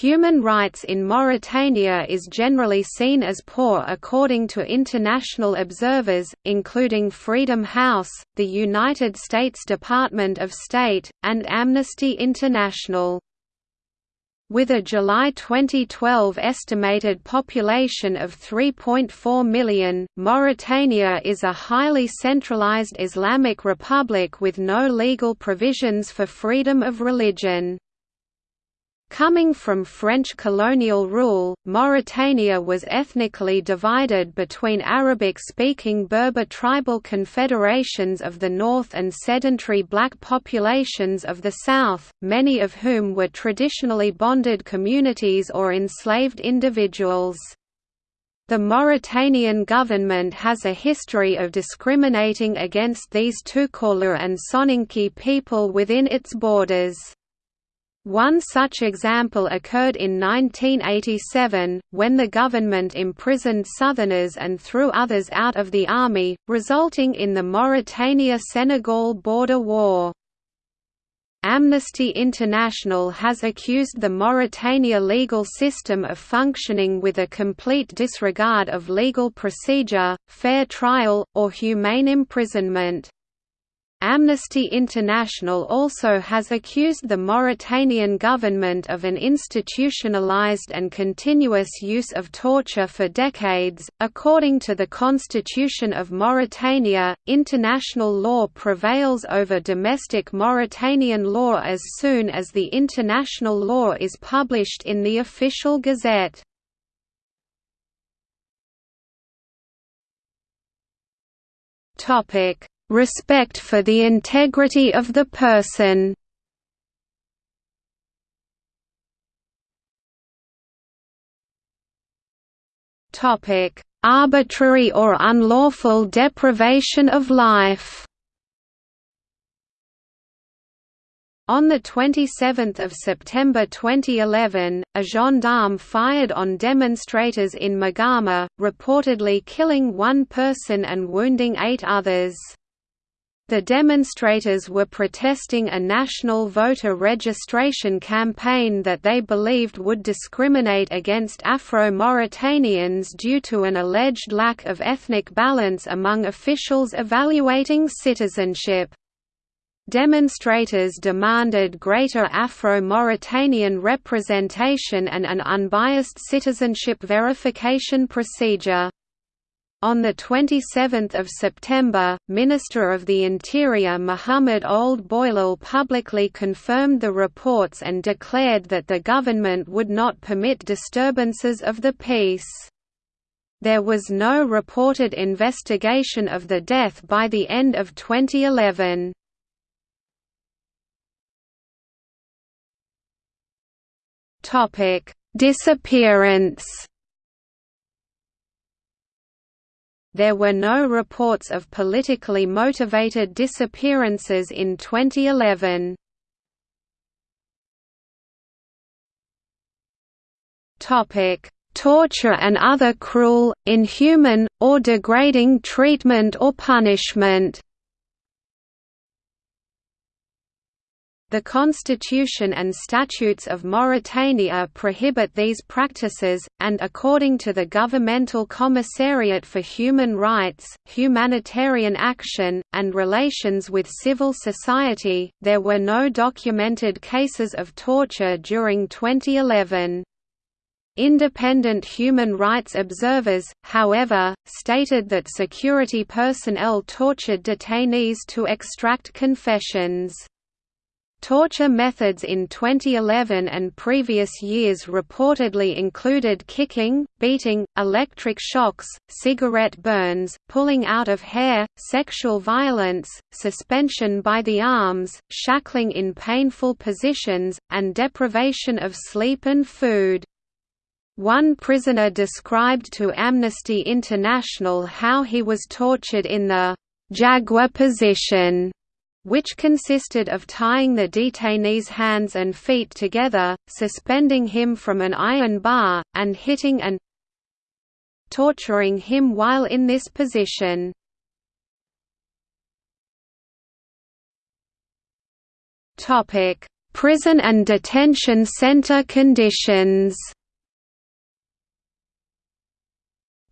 Human rights in Mauritania is generally seen as poor according to international observers, including Freedom House, the United States Department of State, and Amnesty International. With a July 2012 estimated population of 3.4 million, Mauritania is a highly centralized Islamic republic with no legal provisions for freedom of religion. Coming from French colonial rule, Mauritania was ethnically divided between Arabic-speaking Berber tribal confederations of the north and sedentary black populations of the south, many of whom were traditionally bonded communities or enslaved individuals. The Mauritanian government has a history of discriminating against these Tukulur and Soninke people within its borders. One such example occurred in 1987, when the government imprisoned Southerners and threw others out of the army, resulting in the Mauritania–Senegal border war. Amnesty International has accused the Mauritania legal system of functioning with a complete disregard of legal procedure, fair trial, or humane imprisonment. Amnesty International also has accused the Mauritanian government of an institutionalized and continuous use of torture for decades. According to the Constitution of Mauritania, international law prevails over domestic Mauritanian law as soon as the international law is published in the official gazette. Topic respect for the integrity of the person Topic: Arbitrary or unlawful deprivation of life On 27 September 2011, a gendarme fired on demonstrators in Magama, reportedly killing one person and wounding eight others. The demonstrators were protesting a national voter registration campaign that they believed would discriminate against Afro-Mauritanians due to an alleged lack of ethnic balance among officials evaluating citizenship. Demonstrators demanded greater Afro-Mauritanian representation and an unbiased citizenship verification procedure. On 27 September, Minister of the Interior Mohamed Ould Boilal publicly confirmed the reports and declared that the government would not permit disturbances of the peace. There was no reported investigation of the death by the end of 2011. Disappearance There were no reports of politically motivated disappearances in 2011. Topic: Torture and other cruel, inhuman, or degrading treatment or punishment. The Constitution and statutes of Mauritania prohibit these practices, and according to the Governmental Commissariat for Human Rights, Humanitarian Action, and Relations with Civil Society, there were no documented cases of torture during 2011. Independent human rights observers, however, stated that security personnel tortured detainees to extract confessions. Torture methods in 2011 and previous years reportedly included kicking, beating, electric shocks, cigarette burns, pulling out of hair, sexual violence, suspension by the arms, shackling in painful positions, and deprivation of sleep and food. One prisoner described to Amnesty International how he was tortured in the jaguar position which consisted of tying the detainee's hands and feet together, suspending him from an iron bar, and hitting and torturing him while in this position. Prison and detention center conditions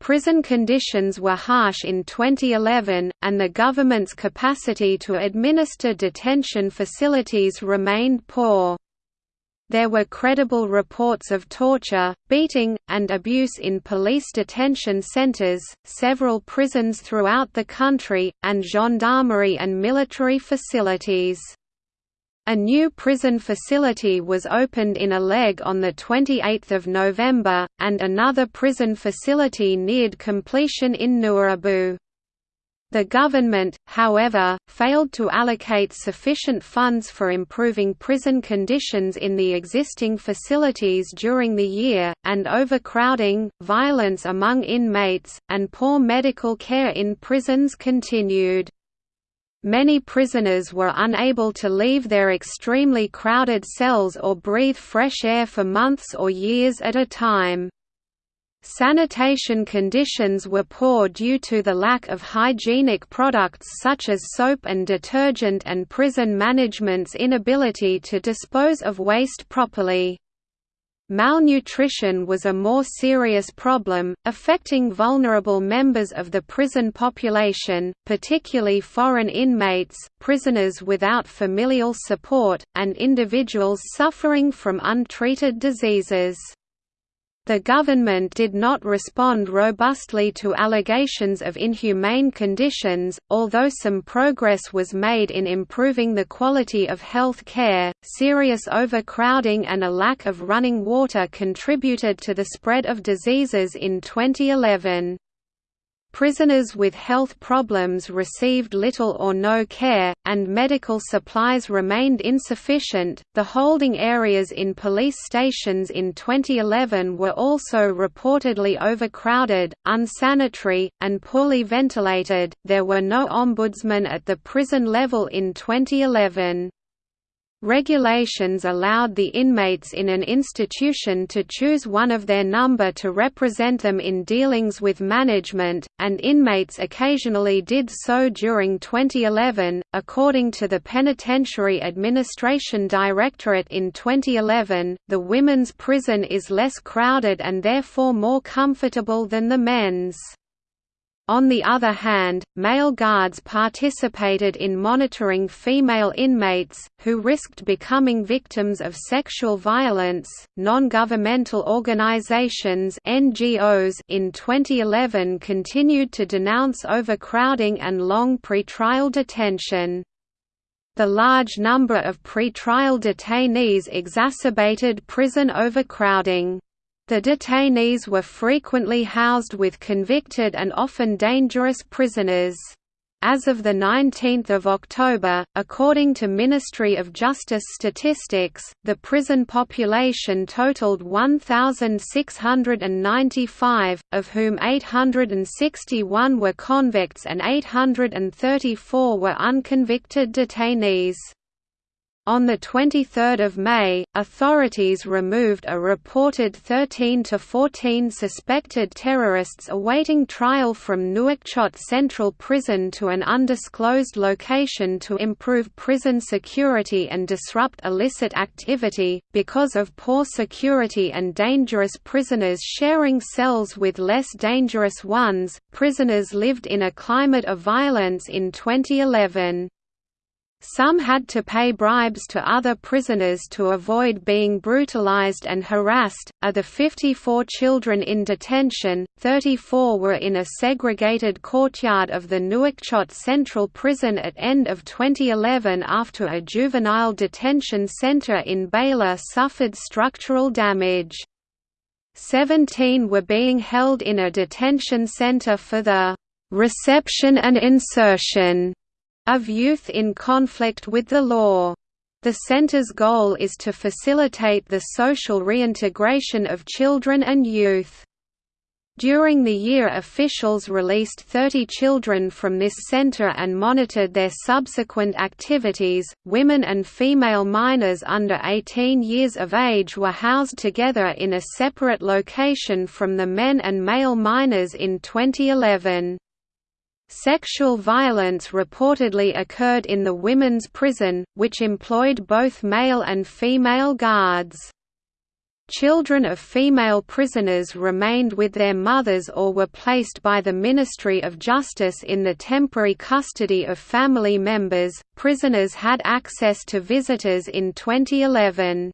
Prison conditions were harsh in 2011, and the government's capacity to administer detention facilities remained poor. There were credible reports of torture, beating, and abuse in police detention centers, several prisons throughout the country, and gendarmerie and military facilities. A new prison facility was opened in Aleg on 28 November, and another prison facility neared completion in Nouadhibou. The government, however, failed to allocate sufficient funds for improving prison conditions in the existing facilities during the year, and overcrowding, violence among inmates, and poor medical care in prisons continued. Many prisoners were unable to leave their extremely crowded cells or breathe fresh air for months or years at a time. Sanitation conditions were poor due to the lack of hygienic products such as soap and detergent and prison management's inability to dispose of waste properly. Malnutrition was a more serious problem, affecting vulnerable members of the prison population, particularly foreign inmates, prisoners without familial support, and individuals suffering from untreated diseases. The government did not respond robustly to allegations of inhumane conditions, although some progress was made in improving the quality of health care. Serious overcrowding and a lack of running water contributed to the spread of diseases in 2011. Prisoners with health problems received little or no care, and medical supplies remained insufficient. The holding areas in police stations in 2011 were also reportedly overcrowded, unsanitary, and poorly ventilated. There were no ombudsmen at the prison level in 2011. Regulations allowed the inmates in an institution to choose one of their number to represent them in dealings with management, and inmates occasionally did so during 2011. According to the Penitentiary Administration Directorate in 2011, the women's prison is less crowded and therefore more comfortable than the men's. On the other hand, male guards participated in monitoring female inmates, who risked becoming victims of sexual violence. Non governmental organizations (NGOs) in 2011 continued to denounce overcrowding and long pretrial detention. The large number of pretrial detainees exacerbated prison overcrowding. The detainees were frequently housed with convicted and often dangerous prisoners. As of 19 October, according to Ministry of Justice statistics, the prison population totaled 1,695, of whom 861 were convicts and 834 were unconvicted detainees. On 23 May, authorities removed a reported 13 to 14 suspected terrorists awaiting trial from Nouakchott Central Prison to an undisclosed location to improve prison security and disrupt illicit activity. Because of poor security and dangerous prisoners sharing cells with less dangerous ones, prisoners lived in a climate of violence in 2011. Some had to pay bribes to other prisoners to avoid being brutalized and harassed. Of the 54 children in detention, 34 were in a segregated courtyard of the Nouakchott Central Prison at end of 2011 after a juvenile detention center in Baila suffered structural damage. 17 were being held in a detention center for the reception and insertion of youth in conflict with the law. The center's goal is to facilitate the social reintegration of children and youth. During the year officials released 30 children from this center and monitored their subsequent activities. Women and female minors under 18 years of age were housed together in a separate location from the men and male minors in 2011. Sexual violence reportedly occurred in the women's prison, which employed both male and female guards. Children of female prisoners remained with their mothers or were placed by the Ministry of Justice in the temporary custody of family members. Prisoners had access to visitors in 2011.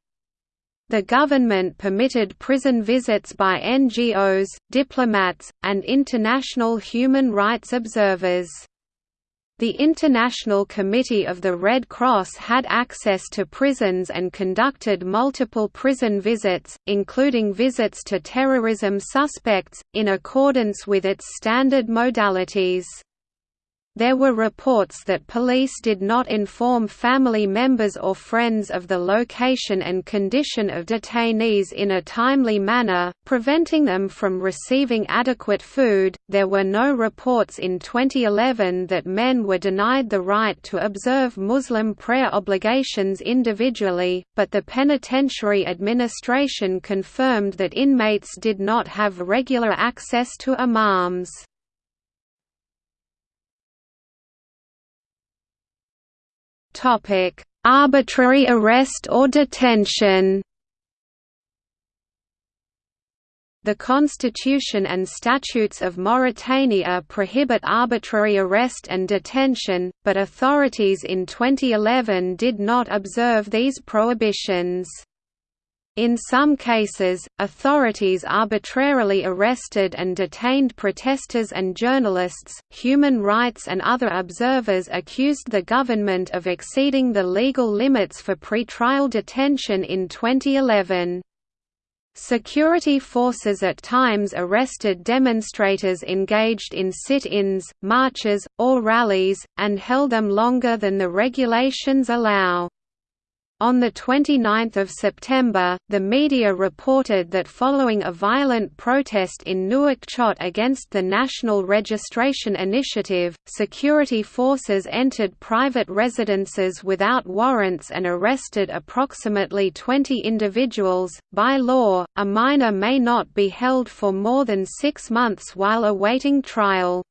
The government permitted prison visits by NGOs, diplomats, and international human rights observers. The International Committee of the Red Cross had access to prisons and conducted multiple prison visits, including visits to terrorism suspects, in accordance with its standard modalities. There were reports that police did not inform family members or friends of the location and condition of detainees in a timely manner, preventing them from receiving adequate food. There were no reports in 2011 that men were denied the right to observe Muslim prayer obligations individually, but the Penitentiary Administration confirmed that inmates did not have regular access to imams. Arbitrary arrest or detention. The Constitution and statutes of Mauritania prohibit arbitrary arrest and detention, but authorities in 2011 did not observe these prohibitions. In some cases, authorities arbitrarily arrested and detained protesters and journalists. Human rights and other observers accused the government of exceeding the legal limits for pretrial detention in 2011. Security forces at times arrested demonstrators engaged in sit-ins, marches, or rallies, and held them longer than the regulations allow. On 29 September, the media reported that following a violent protest in Nouakchott against the National Registration Initiative, security forces entered private residences without warrants and arrested approximately 20 individuals. By law, a minor may not be held for more than six months while awaiting trial.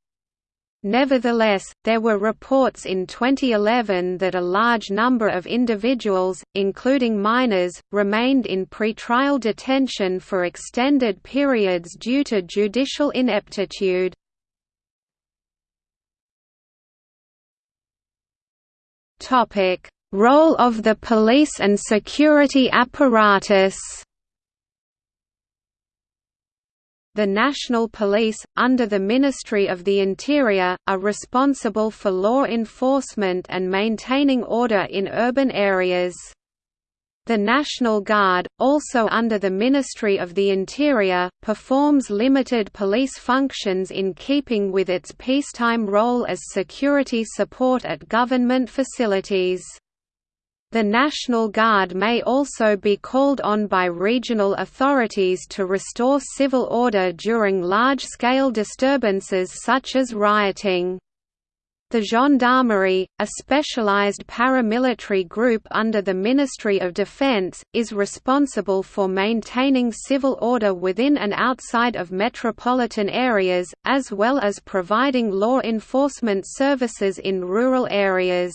Nevertheless, there were reports in 2011 that a large number of individuals, including minors, remained in pretrial detention for extended periods due to judicial ineptitude. Role of the police and security apparatus The National Police, under the Ministry of the Interior, are responsible for law enforcement and maintaining order in urban areas. The National Guard, also under the Ministry of the Interior, performs limited police functions in keeping with its peacetime role as security support at government facilities. The National Guard may also be called on by regional authorities to restore civil order during large-scale disturbances such as rioting. The Gendarmerie, a specialized paramilitary group under the Ministry of Defense, is responsible for maintaining civil order within and outside of metropolitan areas, as well as providing law enforcement services in rural areas.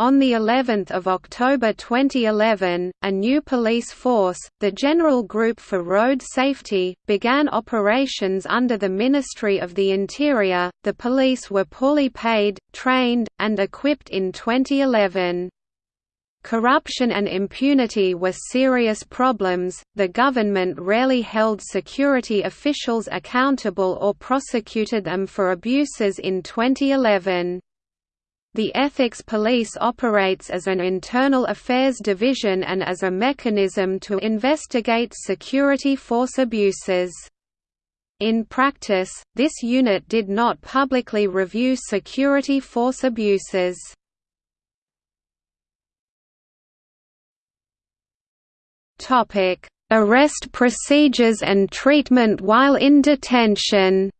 On the 11th of October 2011, a new police force, the General Group for Road Safety, began operations under the Ministry of the Interior. The police were poorly paid, trained, and equipped in 2011. Corruption and impunity were serious problems. The government rarely held security officials accountable or prosecuted them for abuses in 2011. The Ethics Police operates as an internal affairs division and as a mechanism to investigate security force abuses. In practice, this unit did not publicly review security force abuses. Arrest procedures and treatment while in detention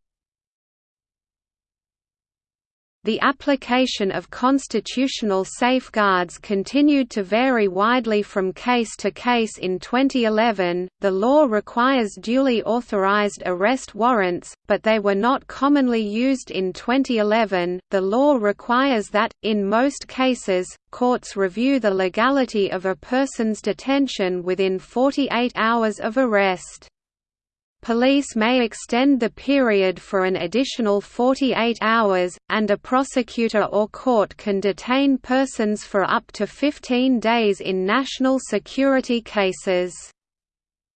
The application of constitutional safeguards continued to vary widely from case to case in 2011. The law requires duly authorized arrest warrants, but they were not commonly used in 2011. The law requires that, in most cases, courts review the legality of a person's detention within 48 hours of arrest. Police may extend the period for an additional 48 hours, and a prosecutor or court can detain persons for up to 15 days in national security cases.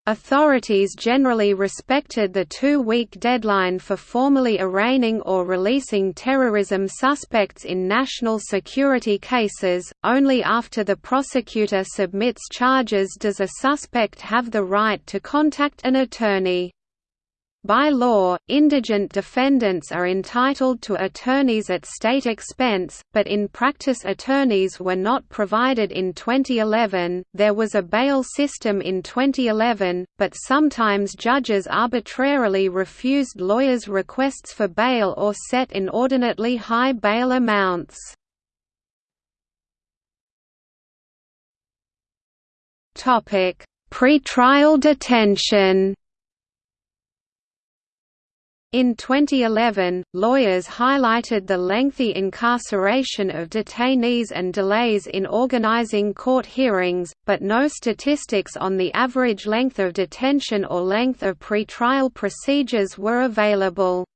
Authorities generally respected the two-week deadline for formally arraigning or releasing terrorism suspects in national security cases. Only after the prosecutor submits charges does a suspect have the right to contact an attorney. By law, indigent defendants are entitled to attorneys at state expense, but in practice attorneys were not provided in 2011. There was a bail system in 2011, but sometimes judges arbitrarily refused lawyers' requests for bail or set inordinately high bail amounts. Topic: Pre-trial detention. In 2011, lawyers highlighted the lengthy incarceration of detainees and delays in organizing court hearings, but no statistics on the average length of detention or length of pretrial procedures were available.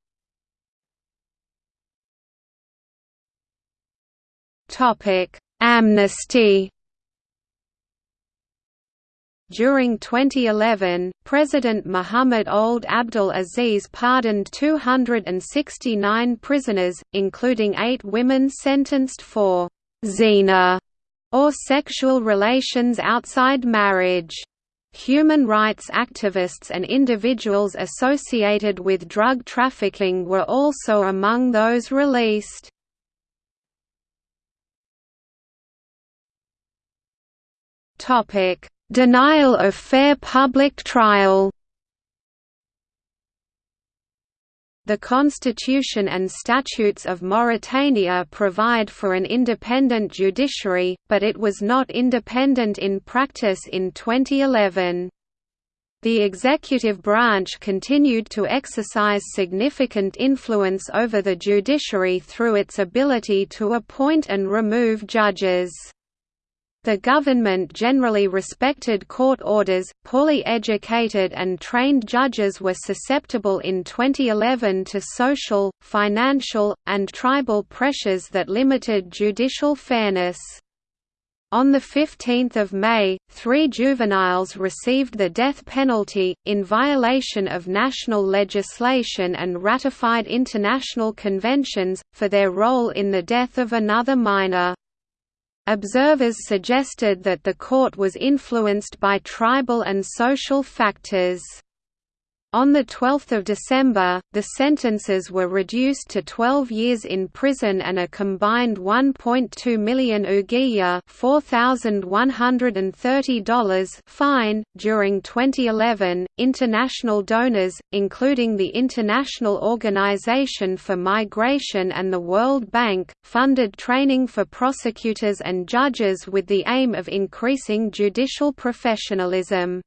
Amnesty during 2011, President Mohammed Ould Abdel Aziz pardoned 269 prisoners, including eight women sentenced for «zina» or sexual relations outside marriage. Human rights activists and individuals associated with drug trafficking were also among those released. Topic Denial of fair public trial The Constitution and statutes of Mauritania provide for an independent judiciary, but it was not independent in practice in 2011. The executive branch continued to exercise significant influence over the judiciary through its ability to appoint and remove judges. The government generally respected court orders. Poorly educated and trained judges were susceptible in 2011 to social, financial, and tribal pressures that limited judicial fairness. On 15 May, three juveniles received the death penalty, in violation of national legislation and ratified international conventions, for their role in the death of another minor. Observers suggested that the court was influenced by tribal and social factors. On 12 December, the sentences were reduced to 12 years in prison and a combined 1.2 million ouguiya $4,130 fine. During 2011, international donors, including the International Organization for Migration and the World Bank, funded training for prosecutors and judges with the aim of increasing judicial professionalism.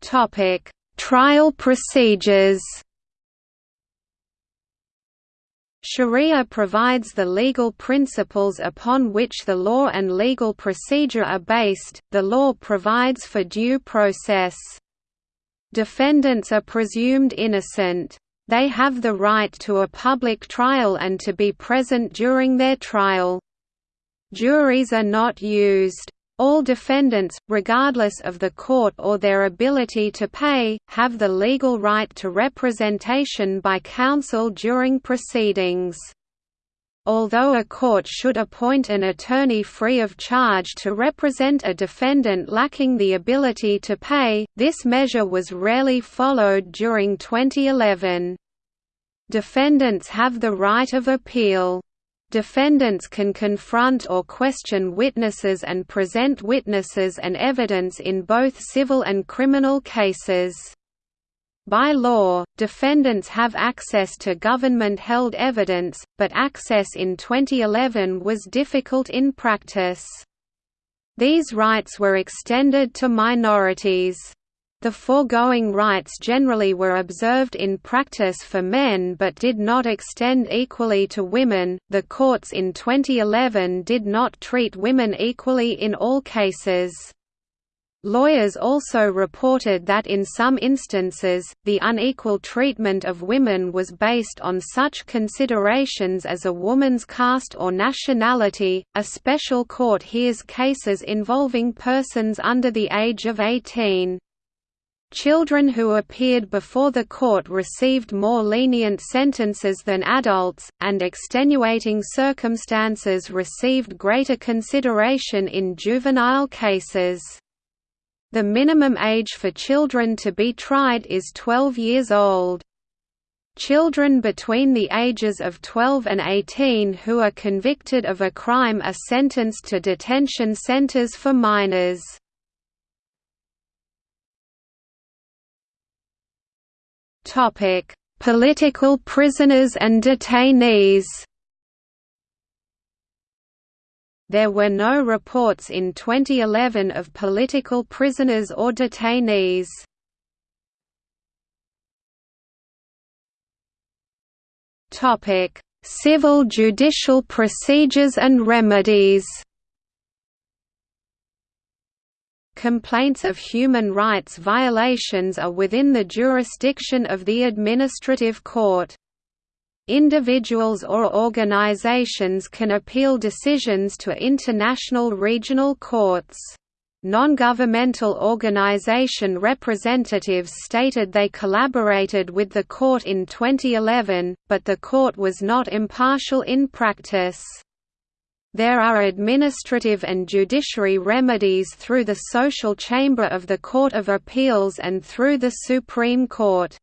Topic: Trial procedures. Sharia provides the legal principles upon which the law and legal procedure are based. The law provides for due process. Defendants are presumed innocent. They have the right to a public trial and to be present during their trial. Juries are not used. All defendants, regardless of the court or their ability to pay, have the legal right to representation by counsel during proceedings. Although a court should appoint an attorney free of charge to represent a defendant lacking the ability to pay, this measure was rarely followed during 2011. Defendants have the right of appeal. Defendants can confront or question witnesses and present witnesses and evidence in both civil and criminal cases. By law, defendants have access to government-held evidence, but access in 2011 was difficult in practice. These rights were extended to minorities. The foregoing rights generally were observed in practice for men but did not extend equally to women. The courts in 2011 did not treat women equally in all cases. Lawyers also reported that in some instances, the unequal treatment of women was based on such considerations as a woman's caste or nationality. A special court hears cases involving persons under the age of 18. Children who appeared before the court received more lenient sentences than adults, and extenuating circumstances received greater consideration in juvenile cases. The minimum age for children to be tried is 12 years old. Children between the ages of 12 and 18 who are convicted of a crime are sentenced to detention centers for minors. Political prisoners and detainees There were no reports in 2011 of political prisoners or detainees. Topic: Civil judicial procedures and remedies. Complaints of human rights violations are within the jurisdiction of the administrative court. Individuals or organizations can appeal decisions to international regional courts. Non-governmental organization representatives stated they collaborated with the court in 2011, but the court was not impartial in practice. There are administrative and judiciary remedies through the Social Chamber of the Court of Appeals and through the Supreme Court.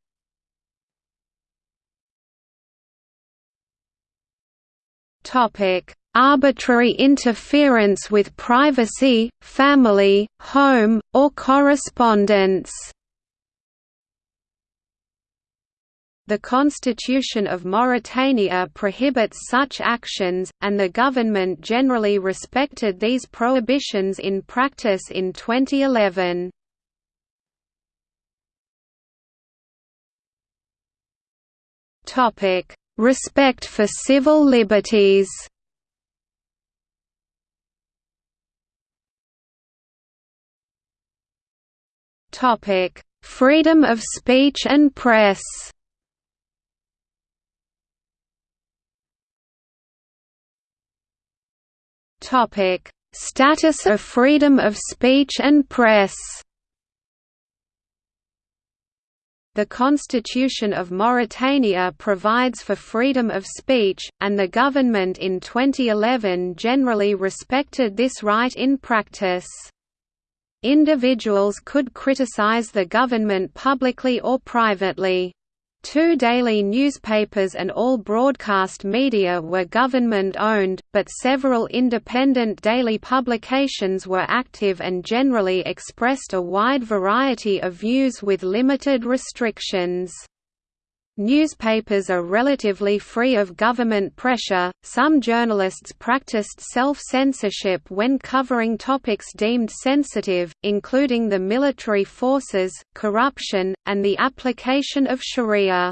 Topic: Arbitrary interference with privacy, family, home, or correspondence. The Constitution of Mauritania prohibits such actions, and the government generally respected these prohibitions in practice in 2011. Topic: Respect for civil liberties Freedom of speech and press. Topic: Status of freedom of speech and press. The Constitution of Mauritania provides for freedom of speech, and the government in 2011 generally respected this right in practice. Individuals could criticize the government publicly or privately. Two daily newspapers and all broadcast media were government-owned, but several independent daily publications were active and generally expressed a wide variety of views with limited restrictions. Newspapers are relatively free of government pressure. Some journalists practiced self censorship when covering topics deemed sensitive, including the military forces, corruption, and the application of Sharia.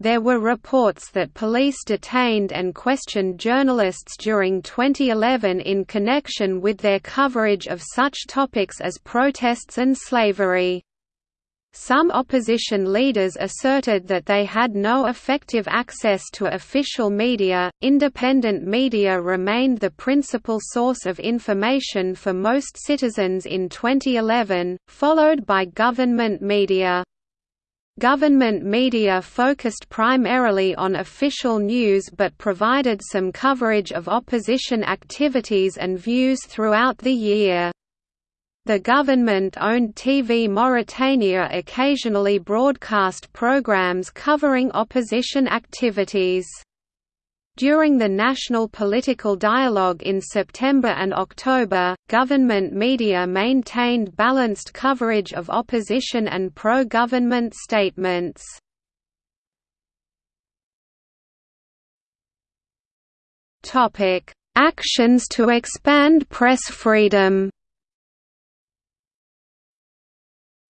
There were reports that police detained and questioned journalists during 2011 in connection with their coverage of such topics as protests and slavery. Some opposition leaders asserted that they had no effective access to official media. Independent media remained the principal source of information for most citizens in 2011, followed by government media. Government media focused primarily on official news but provided some coverage of opposition activities and views throughout the year. The government-owned TV Mauritania occasionally broadcast programs covering opposition activities. During the national political dialogue in September and October, government media maintained balanced coverage of opposition and pro-government statements. Actions to expand press freedom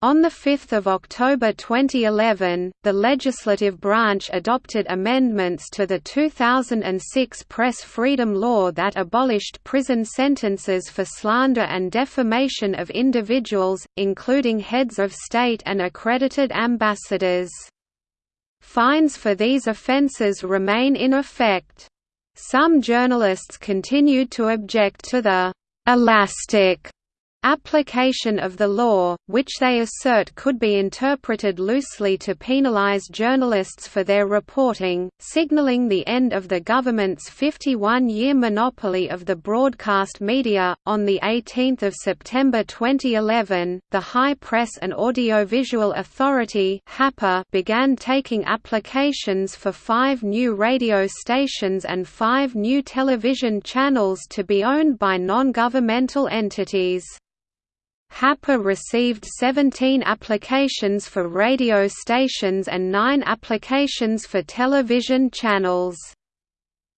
On 5 October 2011, the legislative branch adopted amendments to the 2006 Press Freedom Law that abolished prison sentences for slander and defamation of individuals, including heads of state and accredited ambassadors. Fines for these offences remain in effect. Some journalists continued to object to the «elastic» application of the law, which they assert could be interpreted loosely to penalize journalists for their reporting, signaling the end of the government's 51-year monopoly of the broadcast media. On the 18th of September 2011, the High Press and Audiovisual Authority (HAPA) began taking applications for 5 new radio stations and 5 new television channels to be owned by non-governmental entities. HAPA received 17 applications for radio stations and 9 applications for television channels.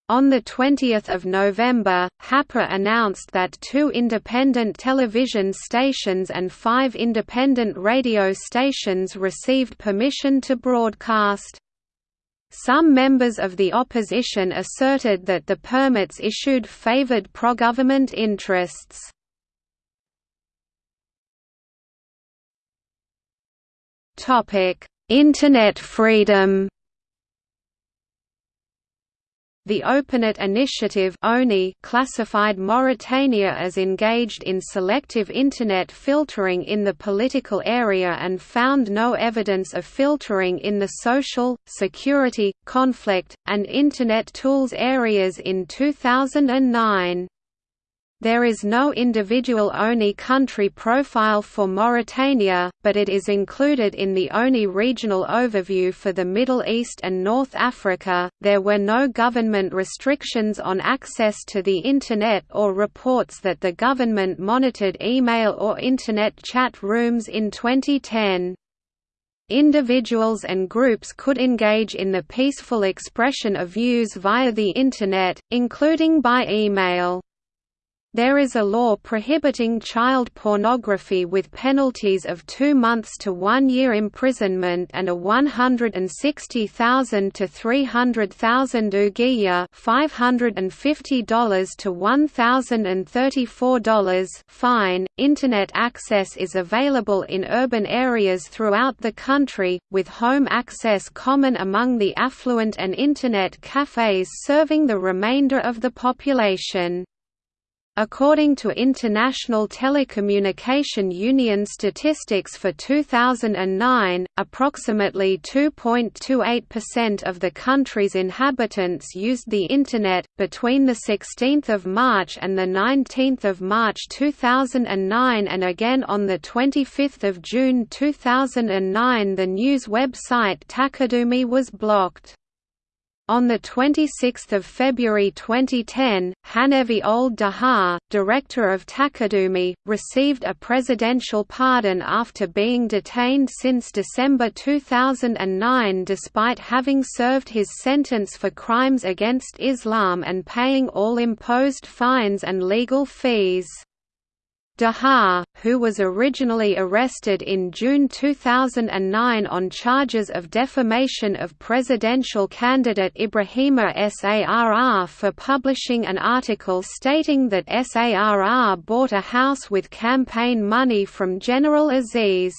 On 20 November, HAPA announced that two independent television stations and five independent radio stations received permission to broadcast. Some members of the opposition asserted that the permits issued favored pro-government interests. Topic: Internet freedom. The OpenNet initiative classified Mauritania as engaged in selective Internet filtering in the political area and found no evidence of filtering in the social, security, conflict, and Internet tools areas in 2009. There is no individual ONI country profile for Mauritania, but it is included in the ONI regional overview for the Middle East and North Africa. There were no government restrictions on access to the Internet or reports that the government monitored email or Internet chat rooms in 2010. Individuals and groups could engage in the peaceful expression of views via the Internet, including by email. There is a law prohibiting child pornography with penalties of two months to one year imprisonment and a 160,000 to 300,000 ouguiya $550 to $1,034 fine. Internet access is available in urban areas throughout the country, with home access common among the affluent and Internet cafes serving the remainder of the population. According to International Telecommunication Union statistics for 2009, approximately 2.28% of the country's inhabitants used the Internet. Between 16 March and 19 March 2009 and again on 25 June 2009 the news website Taqadumi was blocked. On 26 February 2010, Hanefi Ould Dahar, director of Takadumi, received a presidential pardon after being detained since December 2009 despite having served his sentence for crimes against Islam and paying all imposed fines and legal fees. Dahar, who was originally arrested in June 2009 on charges of defamation of presidential candidate Ibrahima Sarr for publishing an article stating that Sarr bought a house with campaign money from General Aziz.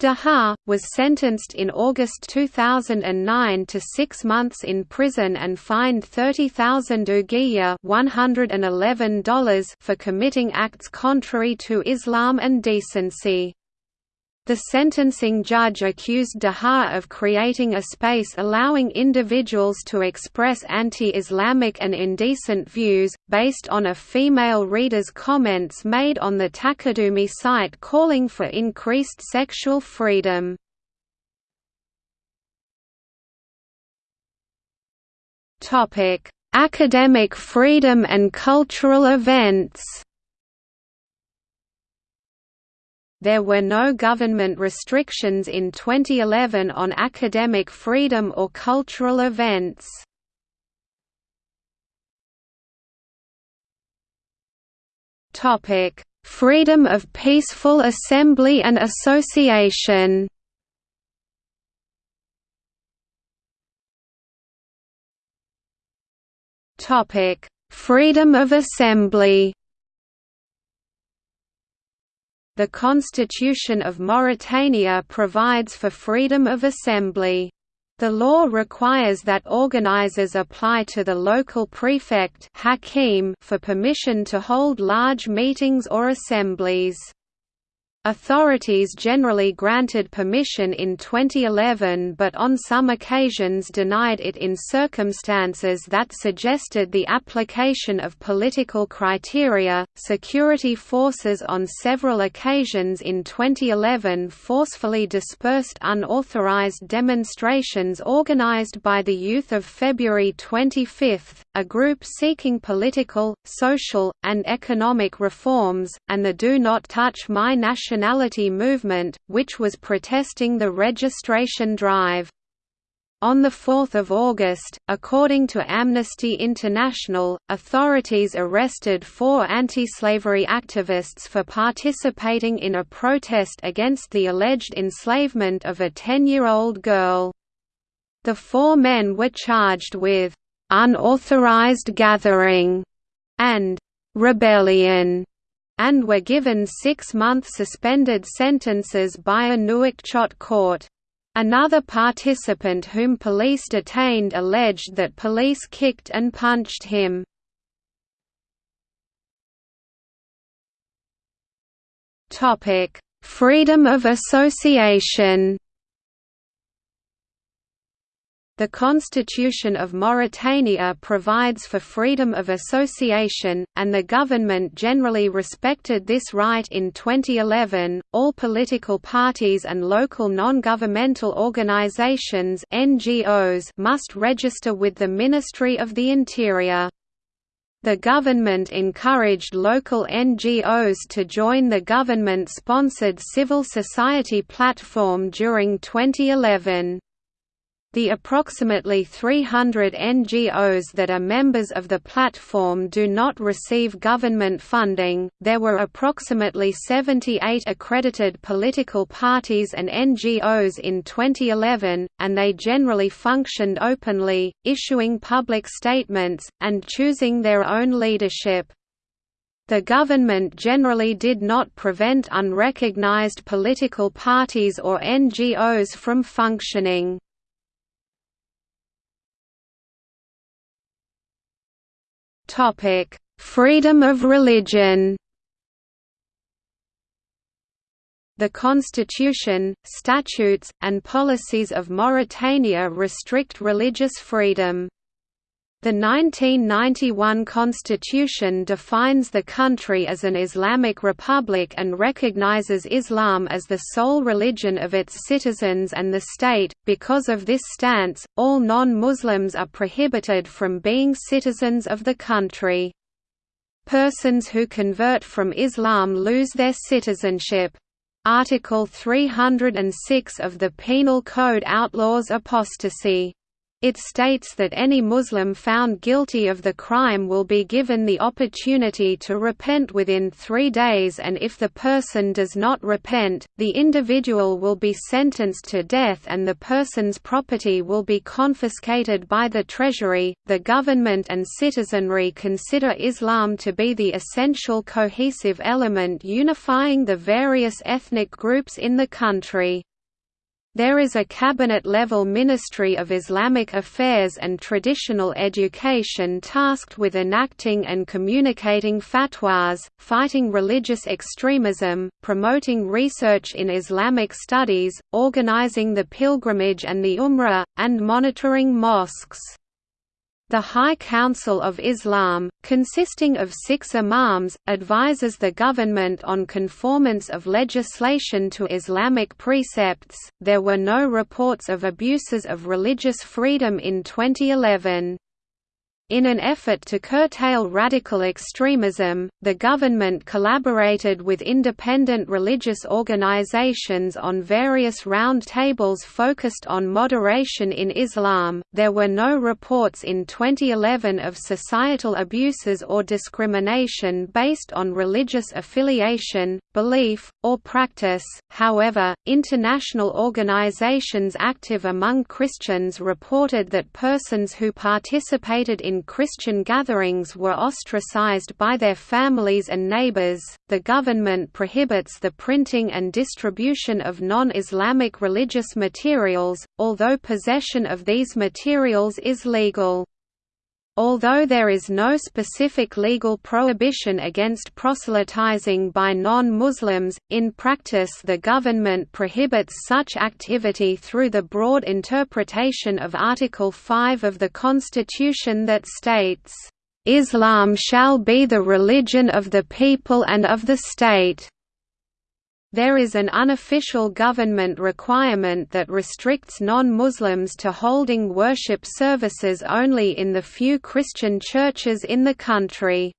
Dahar, was sentenced in August 2009 to six months in prison and fined 30,000 ouguiya $111 for committing acts contrary to Islam and decency. The sentencing judge accused Dahar of creating a space allowing individuals to express anti-Islamic and indecent views, based on a female reader's comments made on the Takadumi site calling for increased sexual freedom. Academic freedom and cultural events There were no government restrictions in 2011 on academic freedom or cultural events. Freedom of peaceful assembly and association. Freedom of assembly. The Constitution of Mauritania provides for freedom of assembly. The law requires that organizers apply to the local prefect for permission to hold large meetings or assemblies. Authorities generally granted permission in 2011 but on some occasions denied it in circumstances that suggested the application of political criteria. Security forces on several occasions in 2011 forcefully dispersed unauthorized demonstrations organized by the Youth of February 25, a group seeking political, social, and economic reforms, and the Do Not Touch My National Nationality movement, which was protesting the registration drive. On 4 August, according to Amnesty International, authorities arrested four anti-slavery activists for participating in a protest against the alleged enslavement of a 10-year-old girl. The four men were charged with «unauthorized gathering» and «rebellion» and were given six-month suspended sentences by a Nouakchott court. Another participant whom police detained alleged that police kicked and punched him. Freedom of association the Constitution of Mauritania provides for freedom of association, and the government generally respected this right in 2011. All political parties and local non-governmental organizations (NGOs) must register with the Ministry of the Interior. The government encouraged local NGOs to join the government-sponsored civil society platform during 2011. The approximately 300 NGOs that are members of the platform do not receive government funding. There were approximately 78 accredited political parties and NGOs in 2011, and they generally functioned openly, issuing public statements, and choosing their own leadership. The government generally did not prevent unrecognized political parties or NGOs from functioning. Topic: Freedom of religion. The constitution, statutes, and policies of Mauritania restrict religious freedom. The 1991 constitution defines the country as an Islamic republic and recognizes Islam as the sole religion of its citizens and the state. Because of this stance, all non-Muslims are prohibited from being citizens of the country. Persons who convert from Islam lose their citizenship. Article 306 of the Penal Code outlaws apostasy. It states that any Muslim found guilty of the crime will be given the opportunity to repent within three days and if the person does not repent, the individual will be sentenced to death and the person's property will be confiscated by the Treasury. The government and citizenry consider Islam to be the essential cohesive element unifying the various ethnic groups in the country. There is a cabinet-level Ministry of Islamic Affairs and Traditional Education tasked with enacting and communicating fatwas, fighting religious extremism, promoting research in Islamic studies, organizing the pilgrimage and the Umrah, and monitoring mosques. The High Council of Islam, consisting of six imams, advises the government on conformance of legislation to Islamic precepts. There were no reports of abuses of religious freedom in 2011. In an effort to curtail radical extremism, the government collaborated with independent religious organizations on various round tables focused on moderation in Islam. There were no reports in 2011 of societal abuses or discrimination based on religious affiliation, belief, or practice. However, international organizations active among Christians reported that persons who participated in Christian gatherings were ostracized by their families and neighbors. The government prohibits the printing and distribution of non Islamic religious materials, although possession of these materials is legal. Although there is no specific legal prohibition against proselytizing by non-Muslims, in practice the government prohibits such activity through the broad interpretation of Article 5 of the Constitution that states, "...Islam shall be the religion of the people and of the state." There is an unofficial government requirement that restricts non-Muslims to holding worship services only in the few Christian churches in the country.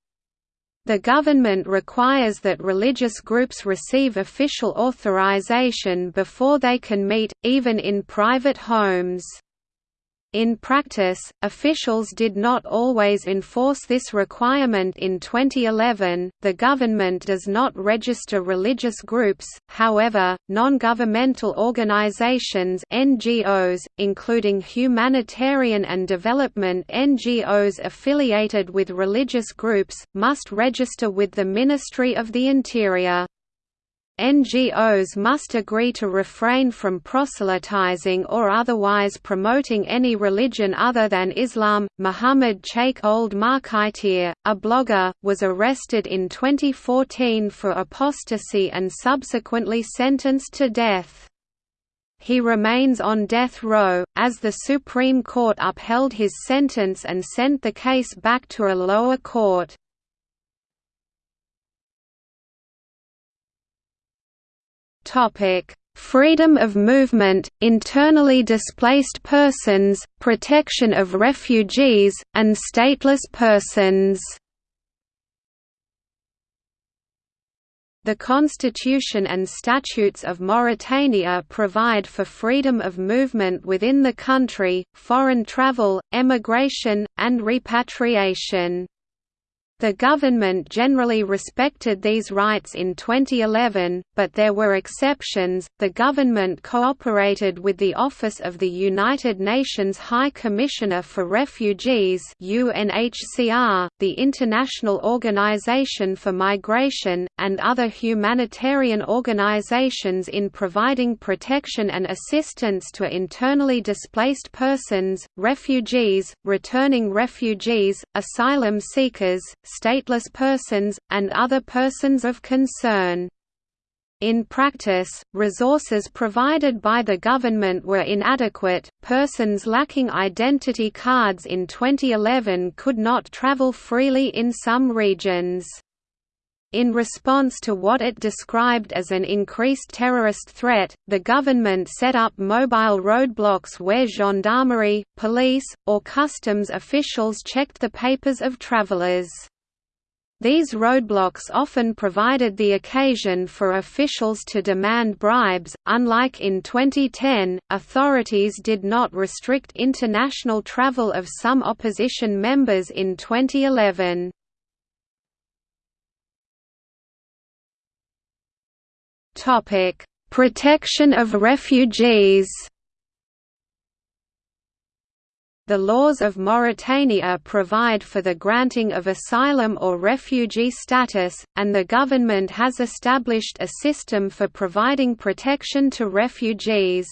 The government requires that religious groups receive official authorization before they can meet, even in private homes. In practice, officials did not always enforce this requirement in 2011. The government does not register religious groups, however, non governmental organizations (NGOs), including humanitarian and development NGOs affiliated with religious groups, must register with the Ministry of the Interior. NGOs must agree to refrain from proselytizing or otherwise promoting any religion other than Islam. Muhammad Sheikh Ould Mkhaitir, a blogger, was arrested in 2014 for apostasy and subsequently sentenced to death. He remains on death row, as the Supreme Court upheld his sentence and sent the case back to a lower court. Topic: Freedom of movement, internally displaced persons, protection of refugees, and stateless persons. The Constitution and statutes of Mauritania provide for freedom of movement within the country, foreign travel, emigration, and repatriation. The government generally respected these rights in 2011, but there were exceptions. The government cooperated with the Office of the United Nations High Commissioner for Refugees (UNHCR), the International Organization for Migration, and other humanitarian organizations in providing protection and assistance to internally displaced persons, refugees, returning refugees, asylum seekers, stateless persons, and other persons of concern. In practice, resources provided by the government were inadequate. Persons lacking identity cards in 2011 could not travel freely in some regions. In response to what it described as an increased terrorist threat, the government set up mobile roadblocks where gendarmerie, police, or customs officials checked the papers of travelers. These roadblocks often provided the occasion for officials to demand bribes. Unlike in 2010, authorities did not restrict international travel of some opposition members in 2011. Topic: Protection of refugees. The laws of Mauritania provide for the granting of asylum or refugee status, and the government has established a system for providing protection to refugees.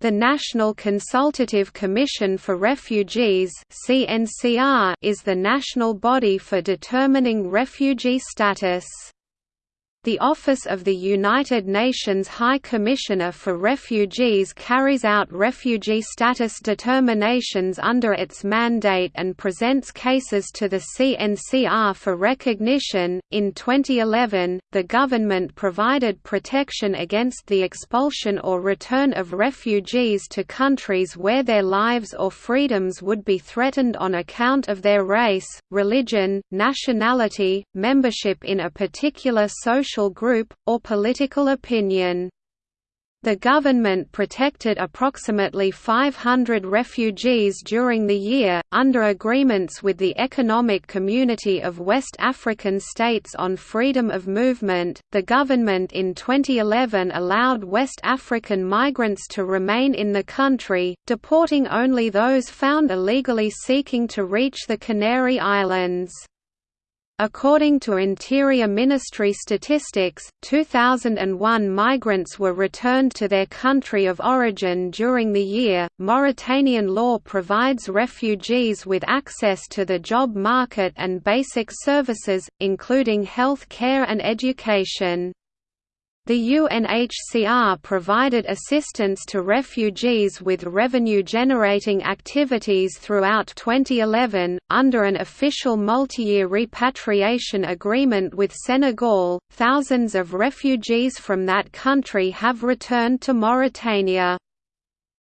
The National Consultative Commission for Refugees is the national body for determining refugee status. The Office of the United Nations High Commissioner for Refugees carries out refugee status determinations under its mandate and presents cases to the CNCR for recognition. In 2011, the government provided protection against the expulsion or return of refugees to countries where their lives or freedoms would be threatened on account of their race, religion, nationality, membership in a particular social social group, or political opinion. The government protected approximately 500 refugees during the year, under agreements with the Economic Community of West African States on freedom of movement. The government in 2011 allowed West African migrants to remain in the country, deporting only those found illegally seeking to reach the Canary Islands. According to Interior Ministry statistics, 2001 migrants were returned to their country of origin during the year. Mauritanian law provides refugees with access to the job market and basic services, including health care and education. The UNHCR provided assistance to refugees with revenue-generating activities throughout 2011, under an official multi-year repatriation agreement with Senegal. Thousands of refugees from that country have returned to Mauritania.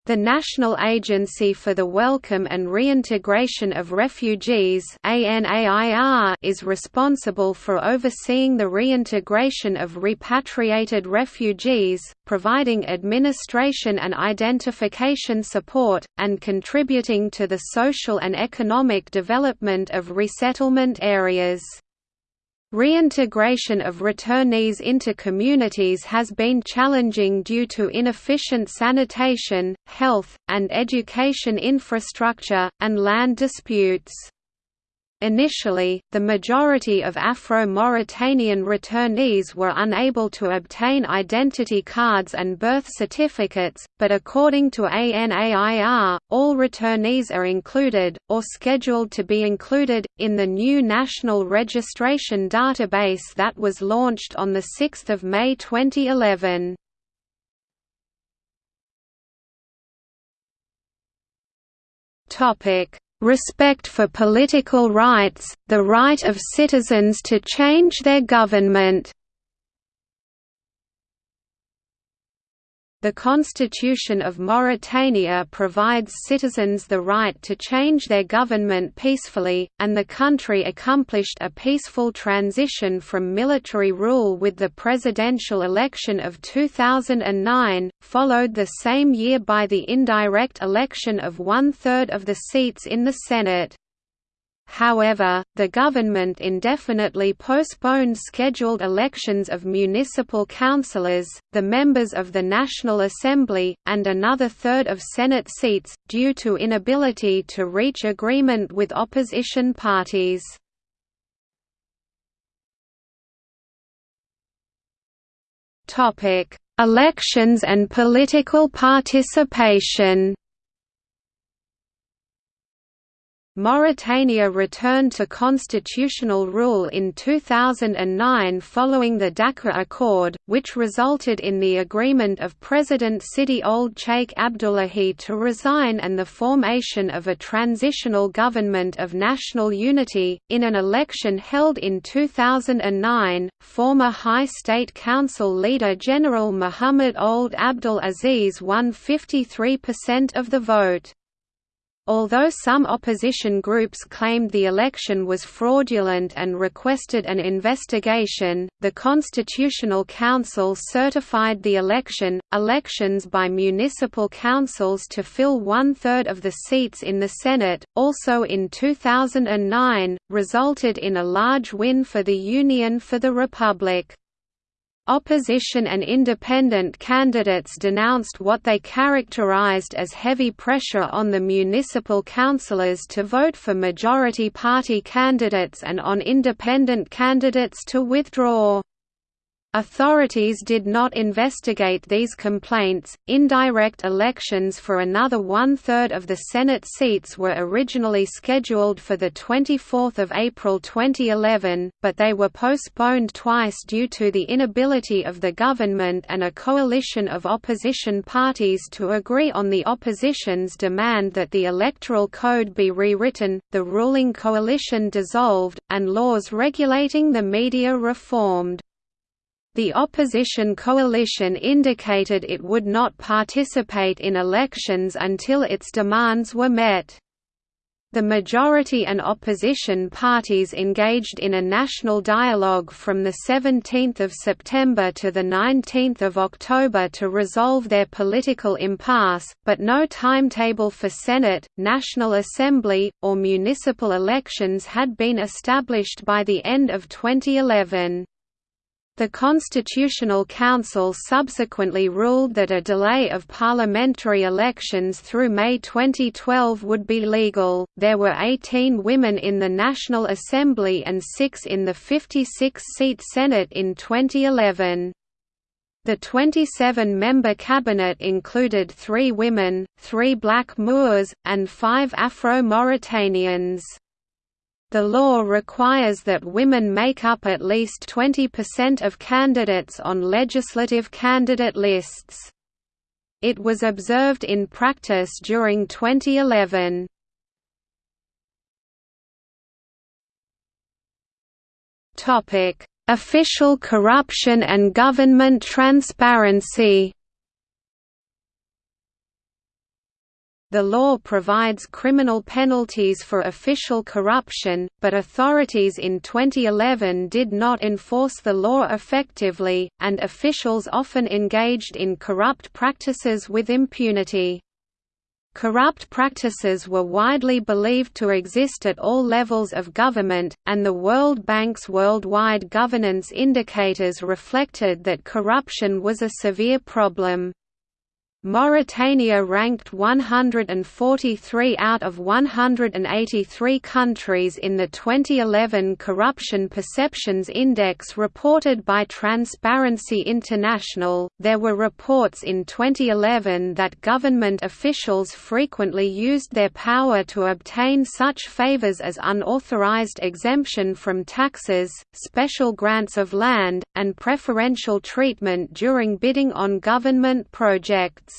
The National Agency for the Welcome and Reintegration of Refugees is responsible for overseeing the reintegration of repatriated refugees, providing administration and identification support, and contributing to the social and economic development of resettlement areas. Reintegration of returnees into communities has been challenging due to inefficient sanitation, health, and education infrastructure, and land disputes. Initially, the majority of Afro-Mauritanian returnees were unable to obtain identity cards and birth certificates, but according to ANAIR, all returnees are included, or scheduled to be included, in the new National Registration Database that was launched on 6 May 2011. Topic respect for political rights, the right of citizens to change their government The Constitution of Mauritania provides citizens the right to change their government peacefully, and the country accomplished a peaceful transition from military rule with the presidential election of 2009, followed the same year by the indirect election of one-third of the seats in the Senate. However, the government indefinitely postponed scheduled elections of municipal councillors, the members of the National Assembly, and another third of Senate seats, due to inability to reach agreement with opposition parties. Elections and political participation Mauritania returned to constitutional rule in 2009 following the Dakar Accord, which resulted in the agreement of President Sidi Ould Cheikh Abdullahi to resign and the formation of a transitional government of national unity. In an election held in 2009, former High State Council leader General Muhammad Ould Abdul Aziz won 53% of the vote. Although some opposition groups claimed the election was fraudulent and requested an investigation, the Constitutional Council certified the election. Elections by municipal councils to fill one third of the seats in the Senate, also in 2009, resulted in a large win for the Union for the Republic. Opposition and independent candidates denounced what they characterized as heavy pressure on the municipal councillors to vote for majority party candidates and on independent candidates to withdraw. Authorities did not investigate these complaints. Indirect elections for another one third of the Senate seats were originally scheduled for 24 April 2011, but they were postponed twice due to the inability of the government and a coalition of opposition parties to agree on the opposition's demand that the Electoral Code be rewritten, the ruling coalition dissolved, and laws regulating the media reformed. The opposition coalition indicated it would not participate in elections until its demands were met. The majority and opposition parties engaged in a national dialogue from 17 September to 19 October to resolve their political impasse, but no timetable for Senate, National Assembly, or municipal elections had been established by the end of 2011. The Constitutional Council subsequently ruled that a delay of parliamentary elections through May 2012 would be legal. There were 18 women in the National Assembly and 6 in the 56 seat Senate in 2011. The 27-member cabinet included three women, three black Moors, and five Afro-Mauritanians. The law requires that women make up at least 20% of candidates on legislative candidate lists. It was observed in practice during 2011. Official corruption and government transparency The law provides criminal penalties for official corruption, but authorities in 2011 did not enforce the law effectively, and officials often engaged in corrupt practices with impunity. Corrupt practices were widely believed to exist at all levels of government, and the World Bank's worldwide governance indicators reflected that corruption was a severe problem. Mauritania ranked 143 out of 183 countries in the 2011 Corruption Perceptions Index reported by Transparency International. There were reports in 2011 that government officials frequently used their power to obtain such favors as unauthorized exemption from taxes, special grants of land, and preferential treatment during bidding on government projects.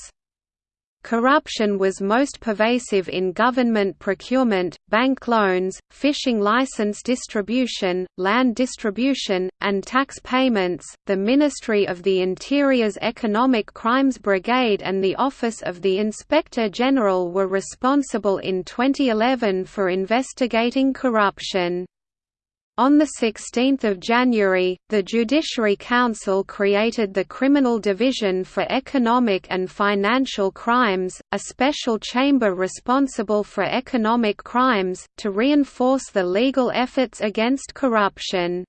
Corruption was most pervasive in government procurement, bank loans, fishing license distribution, land distribution, and tax payments. The Ministry of the Interior's Economic Crimes Brigade and the Office of the Inspector General were responsible in 2011 for investigating corruption. On 16 January, the Judiciary Council created the Criminal Division for Economic and Financial Crimes, a special chamber responsible for economic crimes, to reinforce the legal efforts against corruption.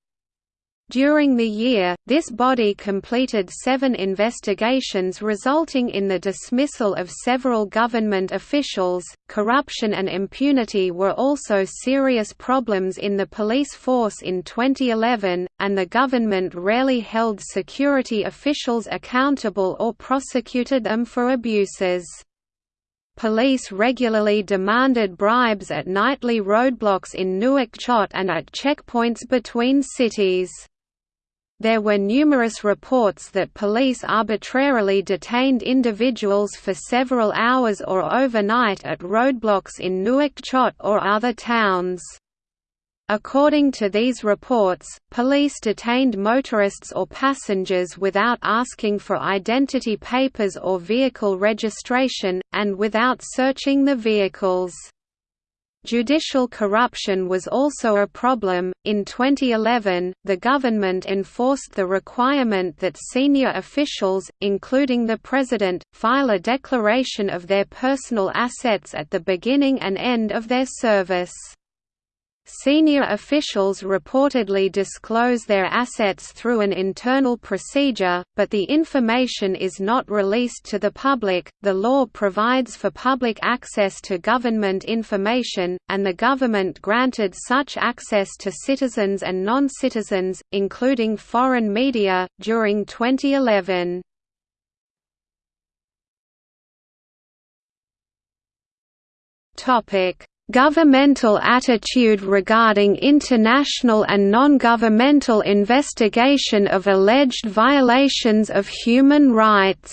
During the year, this body completed seven investigations resulting in the dismissal of several government officials. Corruption and impunity were also serious problems in the police force in 2011, and the government rarely held security officials accountable or prosecuted them for abuses. Police regularly demanded bribes at nightly roadblocks in Nouakchott and at checkpoints between cities. There were numerous reports that police arbitrarily detained individuals for several hours or overnight at roadblocks in Nouakchott or other towns. According to these reports, police detained motorists or passengers without asking for identity papers or vehicle registration, and without searching the vehicles. Judicial corruption was also a problem. In 2011, the government enforced the requirement that senior officials, including the president, file a declaration of their personal assets at the beginning and end of their service. Senior officials reportedly disclose their assets through an internal procedure, but the information is not released to the public. The law provides for public access to government information, and the government granted such access to citizens and non citizens, including foreign media, during 2011. Governmental attitude regarding international and non-governmental investigation of alleged violations of human rights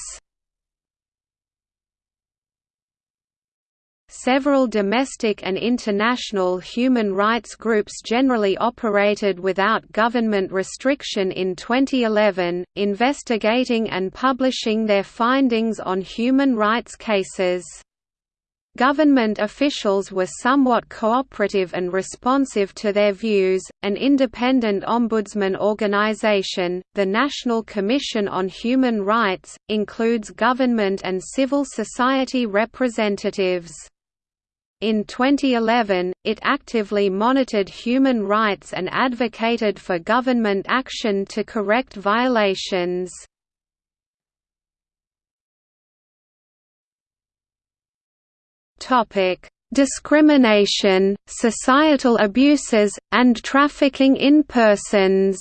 Several domestic and international human rights groups generally operated without government restriction in 2011, investigating and publishing their findings on human rights cases. Government officials were somewhat cooperative and responsive to their views. An independent ombudsman organization, the National Commission on Human Rights, includes government and civil society representatives. In 2011, it actively monitored human rights and advocated for government action to correct violations. Topic: Discrimination, societal abuses, and trafficking in persons.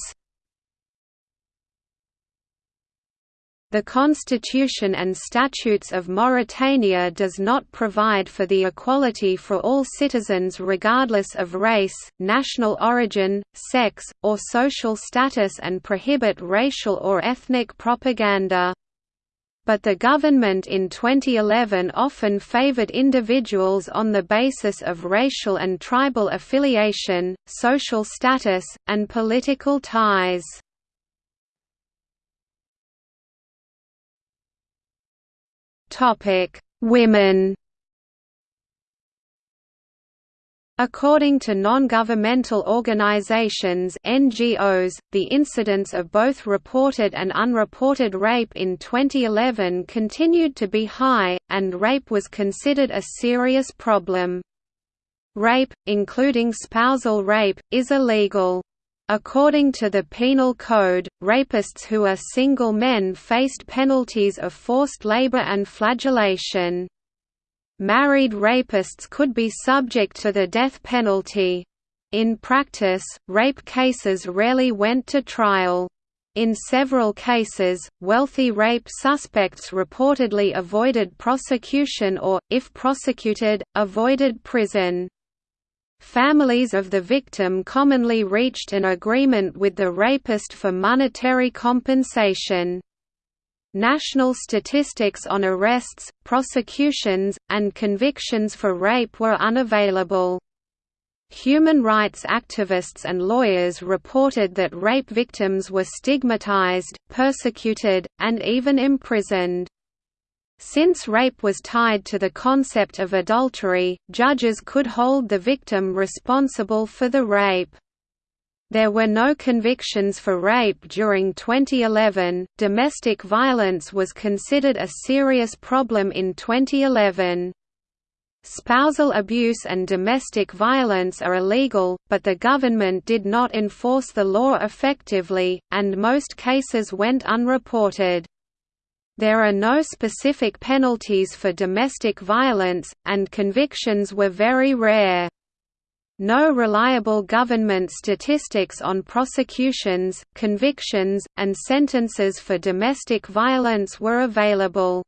The Constitution and Statutes of Mauritania does not provide for the equality for all citizens regardless of race, national origin, sex, or social status and prohibit racial or ethnic propaganda but the government in 2011 often favored individuals on the basis of racial and tribal affiliation, social status, and political ties. Women According to non-governmental organizations NGOs, the incidence of both reported and unreported rape in 2011 continued to be high, and rape was considered a serious problem. Rape, including spousal rape, is illegal. According to the Penal Code, rapists who are single men faced penalties of forced labor and flagellation. Married rapists could be subject to the death penalty. In practice, rape cases rarely went to trial. In several cases, wealthy rape suspects reportedly avoided prosecution or, if prosecuted, avoided prison. Families of the victim commonly reached an agreement with the rapist for monetary compensation. National statistics on arrests, prosecutions, and convictions for rape were unavailable. Human rights activists and lawyers reported that rape victims were stigmatized, persecuted, and even imprisoned. Since rape was tied to the concept of adultery, judges could hold the victim responsible for the rape. There were no convictions for rape during 2011. Domestic violence was considered a serious problem in 2011. Spousal abuse and domestic violence are illegal, but the government did not enforce the law effectively, and most cases went unreported. There are no specific penalties for domestic violence, and convictions were very rare. No reliable government statistics on prosecutions, convictions, and sentences for domestic violence were available.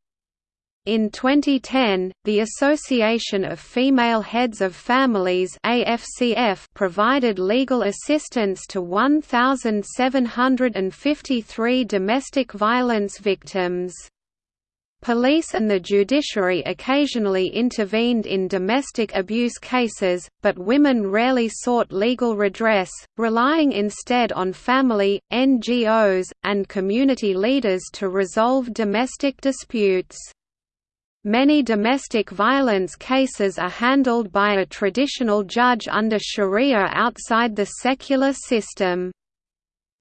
In 2010, the Association of Female Heads of Families AFCF provided legal assistance to 1,753 domestic violence victims. Police and the judiciary occasionally intervened in domestic abuse cases, but women rarely sought legal redress, relying instead on family, NGOs, and community leaders to resolve domestic disputes. Many domestic violence cases are handled by a traditional judge under sharia outside the secular system.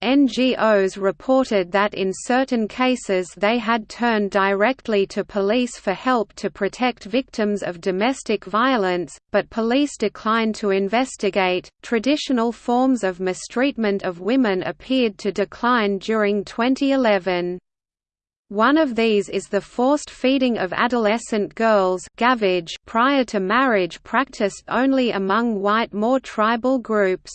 NGOs reported that in certain cases they had turned directly to police for help to protect victims of domestic violence, but police declined to investigate. Traditional forms of mistreatment of women appeared to decline during 2011. One of these is the forced feeding of adolescent girls gavage prior to marriage practiced only among white Moor tribal groups.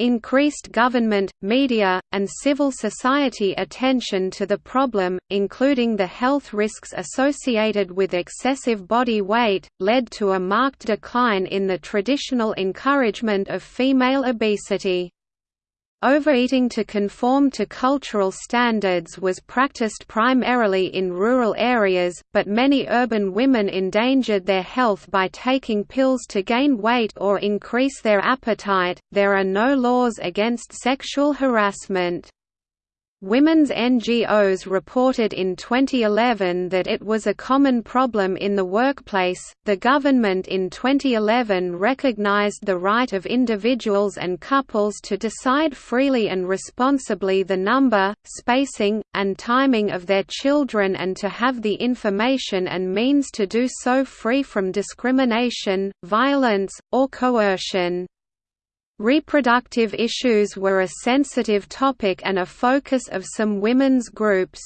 Increased government, media, and civil society attention to the problem, including the health risks associated with excessive body weight, led to a marked decline in the traditional encouragement of female obesity. Overeating to conform to cultural standards was practiced primarily in rural areas, but many urban women endangered their health by taking pills to gain weight or increase their appetite. There are no laws against sexual harassment. Women's NGOs reported in 2011 that it was a common problem in the workplace. The government in 2011 recognized the right of individuals and couples to decide freely and responsibly the number, spacing, and timing of their children and to have the information and means to do so free from discrimination, violence, or coercion. Reproductive issues were a sensitive topic and a focus of some women's groups.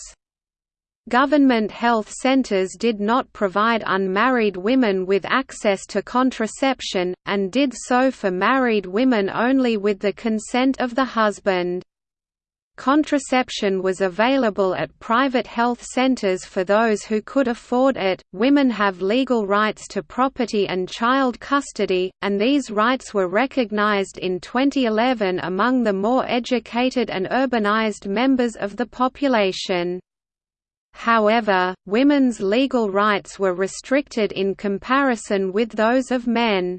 Government health centers did not provide unmarried women with access to contraception, and did so for married women only with the consent of the husband. Contraception was available at private health centers for those who could afford it. Women have legal rights to property and child custody, and these rights were recognized in 2011 among the more educated and urbanized members of the population. However, women's legal rights were restricted in comparison with those of men.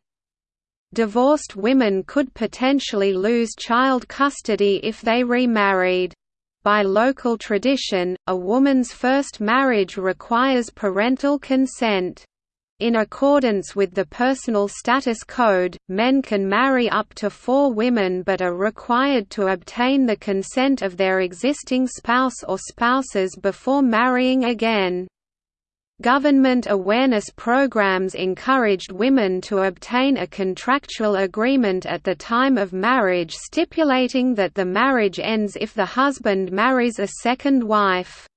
Divorced women could potentially lose child custody if they remarried. By local tradition, a woman's first marriage requires parental consent. In accordance with the Personal Status Code, men can marry up to four women but are required to obtain the consent of their existing spouse or spouses before marrying again. Government awareness programs encouraged women to obtain a contractual agreement at the time of marriage stipulating that the marriage ends if the husband marries a second wife.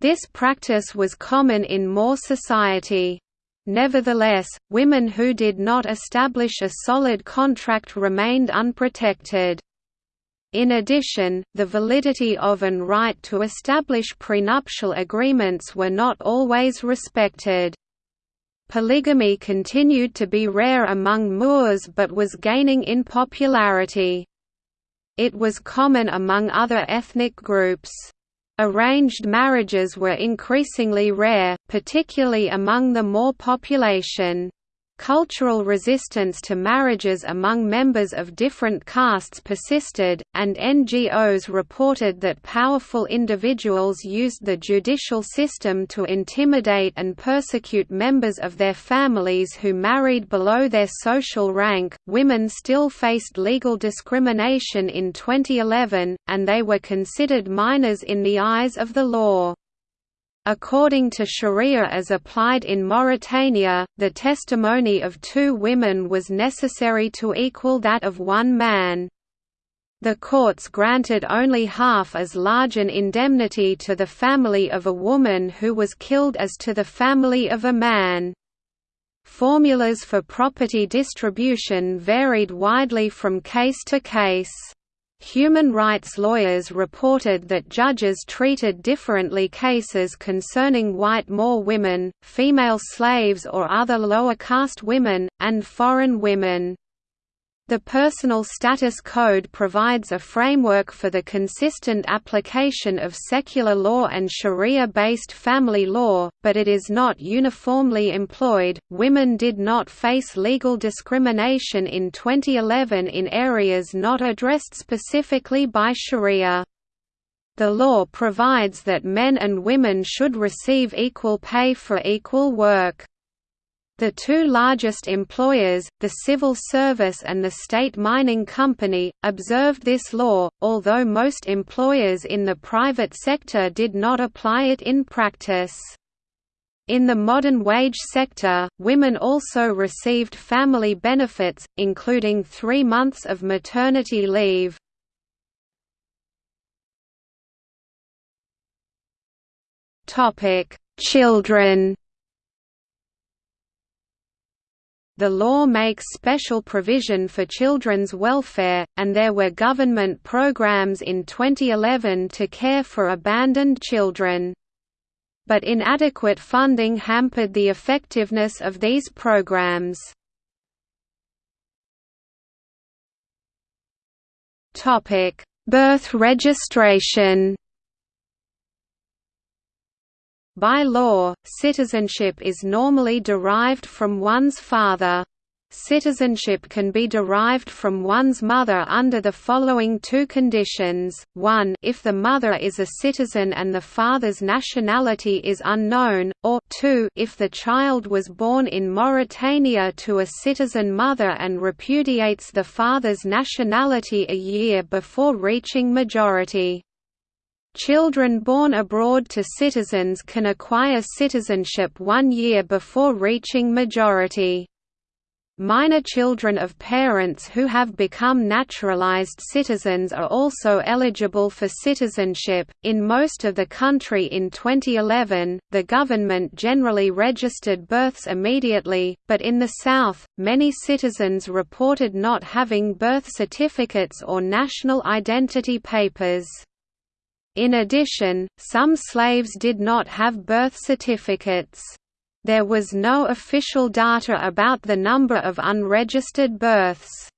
This practice was common in Moor society. Nevertheless, women who did not establish a solid contract remained unprotected. In addition, the validity of and right to establish prenuptial agreements were not always respected. Polygamy continued to be rare among Moors but was gaining in popularity. It was common among other ethnic groups. Arranged marriages were increasingly rare, particularly among the Moor population. Cultural resistance to marriages among members of different castes persisted, and NGOs reported that powerful individuals used the judicial system to intimidate and persecute members of their families who married below their social rank. Women still faced legal discrimination in 2011, and they were considered minors in the eyes of the law. According to sharia as applied in Mauritania, the testimony of two women was necessary to equal that of one man. The courts granted only half as large an indemnity to the family of a woman who was killed as to the family of a man. Formulas for property distribution varied widely from case to case. Human rights lawyers reported that judges treated differently cases concerning white Moor women, female slaves or other lower caste women, and foreign women. The Personal Status Code provides a framework for the consistent application of secular law and Sharia based family law, but it is not uniformly employed. Women did not face legal discrimination in 2011 in areas not addressed specifically by Sharia. The law provides that men and women should receive equal pay for equal work. The two largest employers, the civil service and the state mining company, observed this law, although most employers in the private sector did not apply it in practice. In the modern wage sector, women also received family benefits, including three months of maternity leave. Children The law makes special provision for children's welfare, and there were government programs in 2011 to care for abandoned children. But inadequate funding hampered the effectiveness of these programs. Birth registration by law, citizenship is normally derived from one's father. Citizenship can be derived from one's mother under the following two conditions, 1 if the mother is a citizen and the father's nationality is unknown, or 2 if the child was born in Mauritania to a citizen mother and repudiates the father's nationality a year before reaching majority. Children born abroad to citizens can acquire citizenship one year before reaching majority. Minor children of parents who have become naturalized citizens are also eligible for citizenship. In most of the country in 2011, the government generally registered births immediately, but in the South, many citizens reported not having birth certificates or national identity papers. In addition, some slaves did not have birth certificates. There was no official data about the number of unregistered births.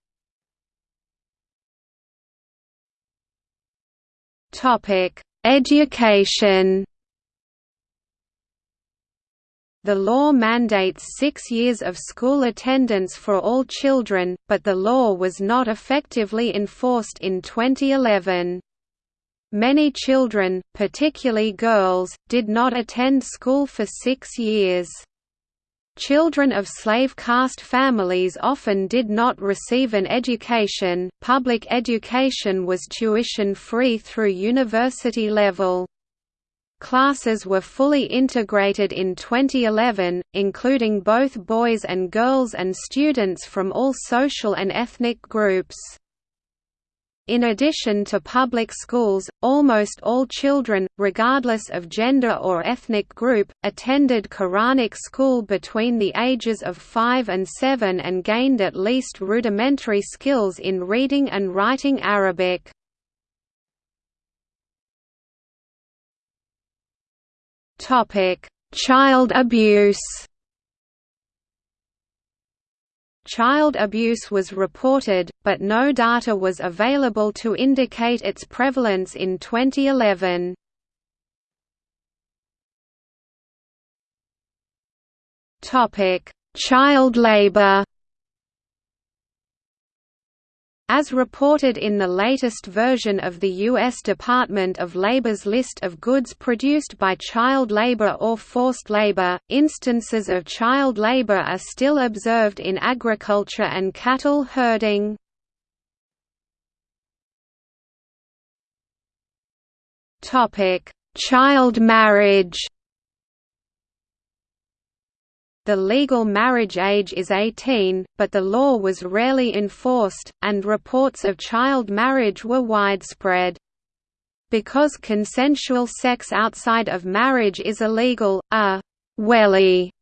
Education The law mandates six years of school attendance for all children, but the law was not effectively enforced in 2011. Many children, particularly girls, did not attend school for six years. Children of slave caste families often did not receive an education. Public education was tuition free through university level. Classes were fully integrated in 2011, including both boys and girls and students from all social and ethnic groups. In addition to public schools, almost all children, regardless of gender or ethnic group, attended Quranic school between the ages of 5 and 7 and gained at least rudimentary skills in reading and writing Arabic. Child abuse Child abuse was reported, but no data was available to indicate its prevalence in 2011. Child labor as reported in the latest version of the U.S. Department of Labor's list of goods produced by child labor or forced labor, instances of child labor are still observed in agriculture and cattle herding. Child marriage the legal marriage age is 18, but the law was rarely enforced, and reports of child marriage were widespread. Because consensual sex outside of marriage is illegal, a «wali»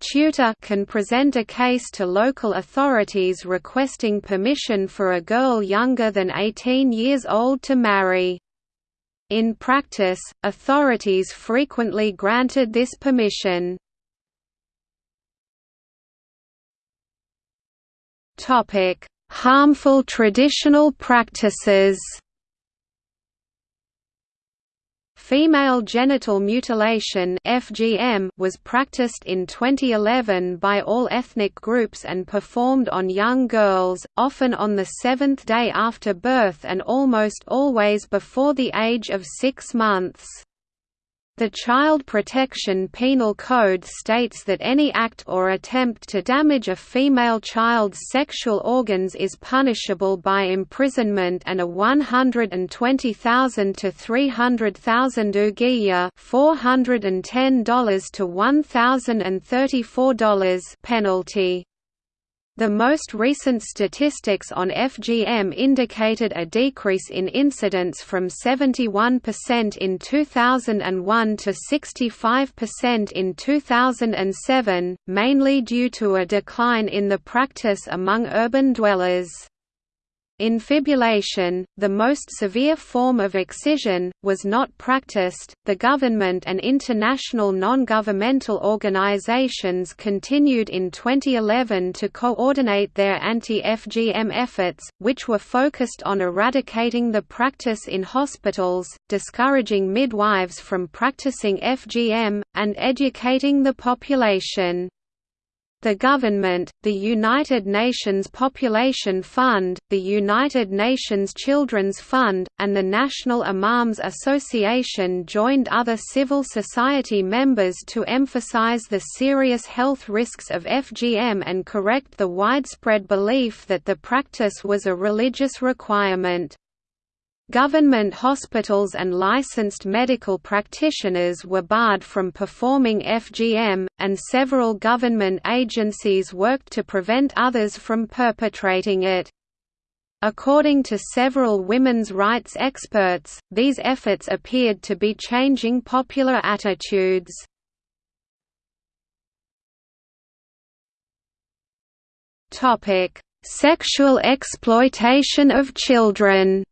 tutor can present a case to local authorities requesting permission for a girl younger than 18 years old to marry. In practice, authorities frequently granted this permission. Topic: Harmful traditional practices. Female genital mutilation (FGM) was practiced in 2011 by all ethnic groups and performed on young girls, often on the seventh day after birth and almost always before the age of 6 months. The Child Protection Penal Code states that any act or attempt to damage a female child's sexual organs is punishable by imprisonment and a 120,000 to 300,000 ouguiya $410 to $1,034 penalty. The most recent statistics on FGM indicated a decrease in incidence from 71% in 2001 to 65% in 2007, mainly due to a decline in the practice among urban dwellers. Infibulation, the most severe form of excision, was not practiced. The government and international non governmental organizations continued in 2011 to coordinate their anti FGM efforts, which were focused on eradicating the practice in hospitals, discouraging midwives from practicing FGM, and educating the population. The government, the United Nations Population Fund, the United Nations Children's Fund, and the National Imams Association joined other civil society members to emphasize the serious health risks of FGM and correct the widespread belief that the practice was a religious requirement. Government hospitals and licensed medical practitioners were barred from performing FGM, and several government agencies worked to prevent others from perpetrating it. According to several women's rights experts, these efforts appeared to be changing popular attitudes. Sexual exploitation of children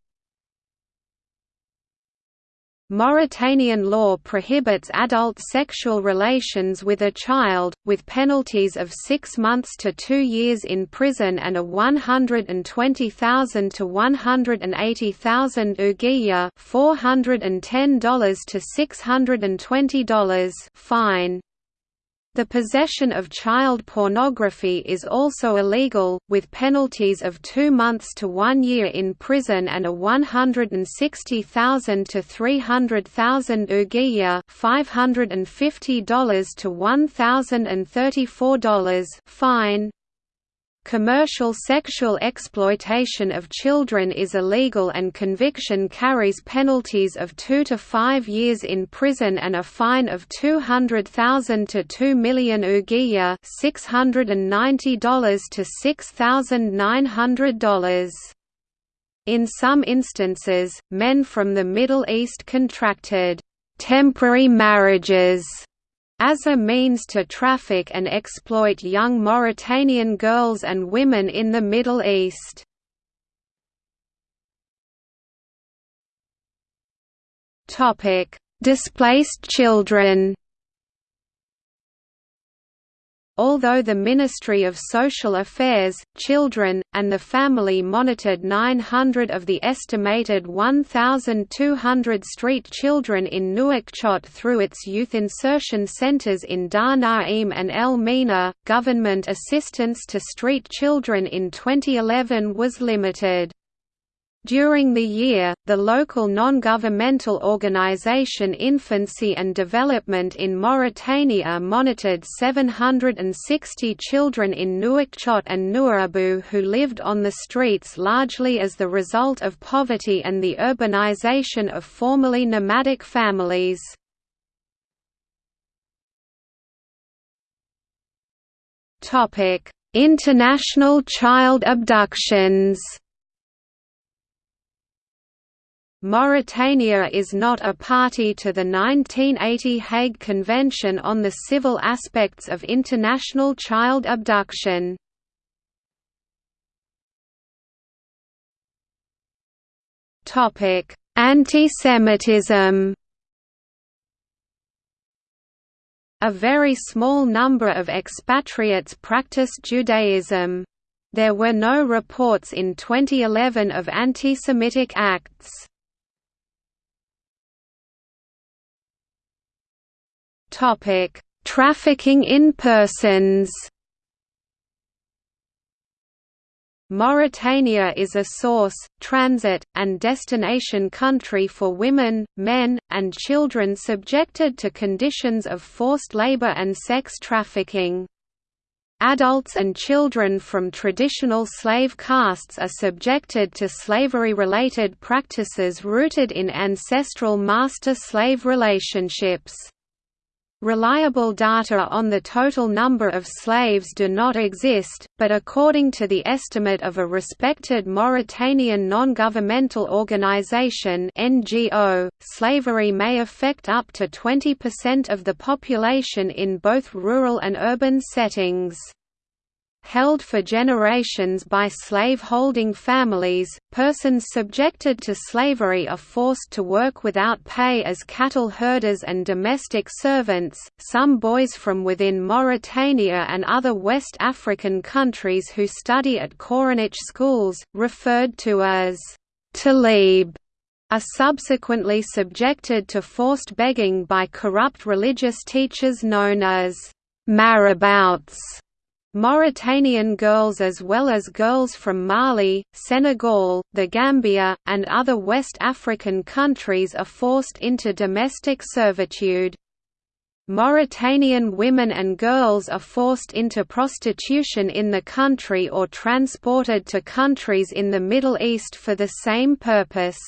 Mauritanian law prohibits adult sexual relations with a child, with penalties of six months to two years in prison and a 120,000 to 180,000 ouguiya $410 to $620 fine. The possession of child pornography is also illegal, with penalties of two months to one year in prison and a 160,000 to 300,000 ouguiya $550 to $1,034 fine. Commercial sexual exploitation of children is illegal and conviction carries penalties of 2 to 5 years in prison and a fine of 200,000 to 2 million ouguiya $690 to $6,900. In some instances, men from the Middle East contracted temporary marriages as a means to traffic and exploit young Mauritanian girls and women in the Middle East. Displaced children Although the Ministry of Social Affairs, Children, and the Family monitored 900 of the estimated 1,200 street children in Nouakchott through its youth insertion centers in Dar Naim and El Mina, government assistance to street children in 2011 was limited. During the year, the local non-governmental organization Infancy and Development in Mauritania monitored 760 children in Nouakchott and Nouadhibou who lived on the streets largely as the result of poverty and the urbanization of formerly nomadic families. International child abductions Mauritania is not a party to the 1980 Hague Convention on the Civil Aspects of International Child Abduction. Anti-Semitism A very small number of expatriates practice Judaism. There were no reports in 2011 of anti-Semitic acts. Topic: Trafficking in persons. Mauritania is a source, transit, and destination country for women, men, and children subjected to conditions of forced labor and sex trafficking. Adults and children from traditional slave castes are subjected to slavery-related practices rooted in ancestral master-slave relationships. Reliable data on the total number of slaves do not exist, but according to the estimate of a respected Mauritanian non-governmental organization (NGO), slavery may affect up to 20% of the population in both rural and urban settings. Held for generations by slave-holding families, persons subjected to slavery are forced to work without pay as cattle herders and domestic servants. Some boys from within Mauritania and other West African countries who study at Quranic schools, referred to as talib, are subsequently subjected to forced begging by corrupt religious teachers known as marabouts Mauritanian girls as well as girls from Mali, Senegal, the Gambia, and other West African countries are forced into domestic servitude. Mauritanian women and girls are forced into prostitution in the country or transported to countries in the Middle East for the same purpose.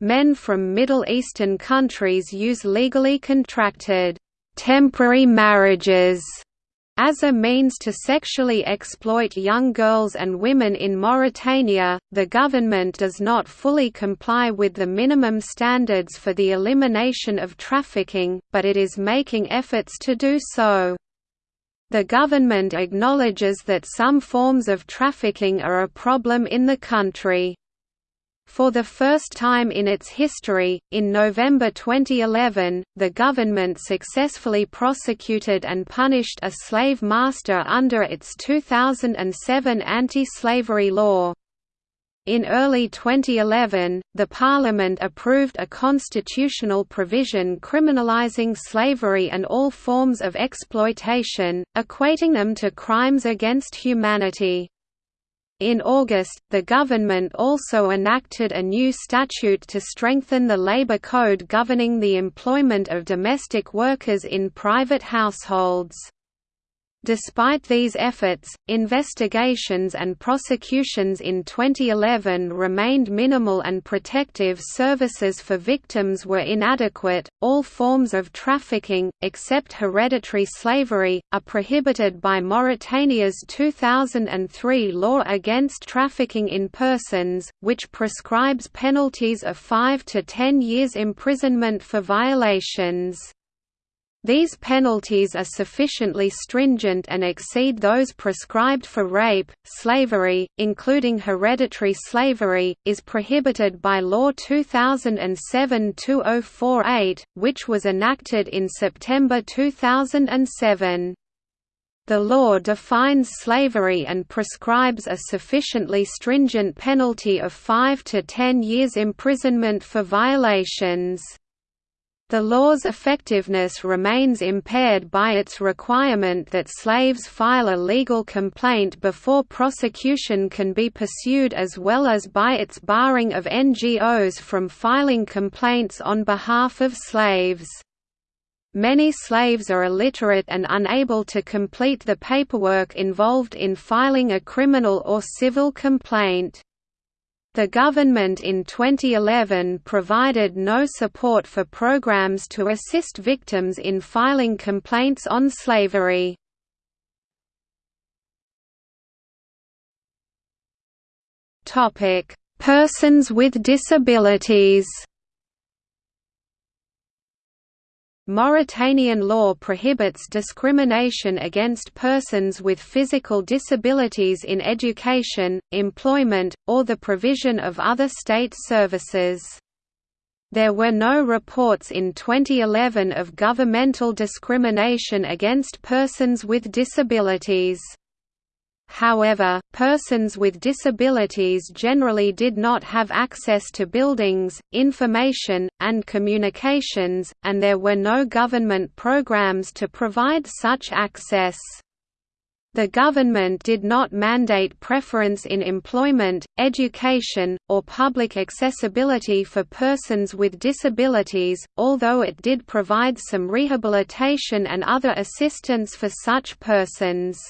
Men from Middle Eastern countries use legally contracted temporary marriages as a means to sexually exploit young girls and women in Mauritania, the government does not fully comply with the minimum standards for the elimination of trafficking, but it is making efforts to do so. The government acknowledges that some forms of trafficking are a problem in the country. For the first time in its history, in November 2011, the government successfully prosecuted and punished a slave master under its 2007 anti-slavery law. In early 2011, the Parliament approved a constitutional provision criminalizing slavery and all forms of exploitation, equating them to crimes against humanity. In August, the government also enacted a new statute to strengthen the labor code governing the employment of domestic workers in private households. Despite these efforts, investigations and prosecutions in 2011 remained minimal and protective services for victims were inadequate. All forms of trafficking, except hereditary slavery, are prohibited by Mauritania's 2003 law against trafficking in persons, which prescribes penalties of 5 to 10 years imprisonment for violations. These penalties are sufficiently stringent and exceed those prescribed for rape. Slavery, including hereditary slavery, is prohibited by Law 2007-2048, which was enacted in September 2007. The law defines slavery and prescribes a sufficiently stringent penalty of 5 to 10 years imprisonment for violations. The law's effectiveness remains impaired by its requirement that slaves file a legal complaint before prosecution can be pursued as well as by its barring of NGOs from filing complaints on behalf of slaves. Many slaves are illiterate and unable to complete the paperwork involved in filing a criminal or civil complaint. The government in 2011 provided no support for programs to assist victims in filing complaints on slavery. Persons with disabilities Mauritanian law prohibits discrimination against persons with physical disabilities in education, employment, or the provision of other state services. There were no reports in 2011 of governmental discrimination against persons with disabilities. However, persons with disabilities generally did not have access to buildings, information, and communications, and there were no government programs to provide such access. The government did not mandate preference in employment, education, or public accessibility for persons with disabilities, although it did provide some rehabilitation and other assistance for such persons.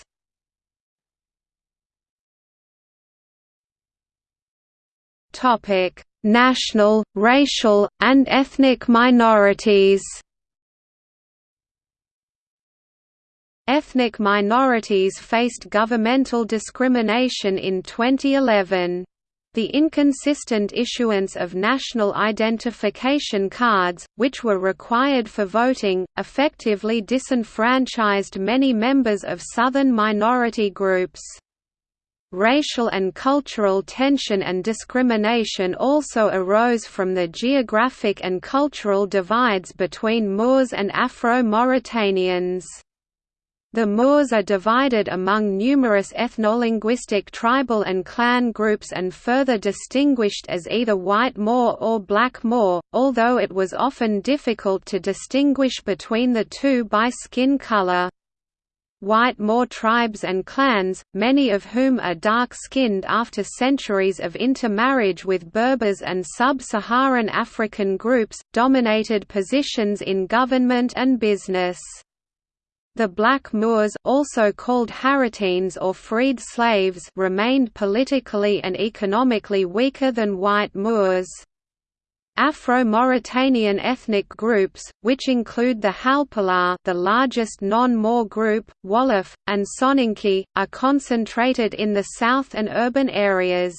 National, racial, and ethnic minorities Ethnic minorities faced governmental discrimination in 2011. The inconsistent issuance of national identification cards, which were required for voting, effectively disenfranchised many members of Southern minority groups. Racial and cultural tension and discrimination also arose from the geographic and cultural divides between Moors and Afro-Mauritanians. The Moors are divided among numerous ethnolinguistic tribal and clan groups and further distinguished as either white Moor or black Moor, although it was often difficult to distinguish between the two by skin color. White Moor tribes and clans, many of whom are dark-skinned after centuries of intermarriage with Berbers and sub-Saharan African groups, dominated positions in government and business. The Black Moors also called Haratines or freed slaves remained politically and economically weaker than white Moors. Afro-Mauritanian ethnic groups, which include the Halpulaar the largest non-Moor group, Wolof, and Soninke, are concentrated in the south and urban areas.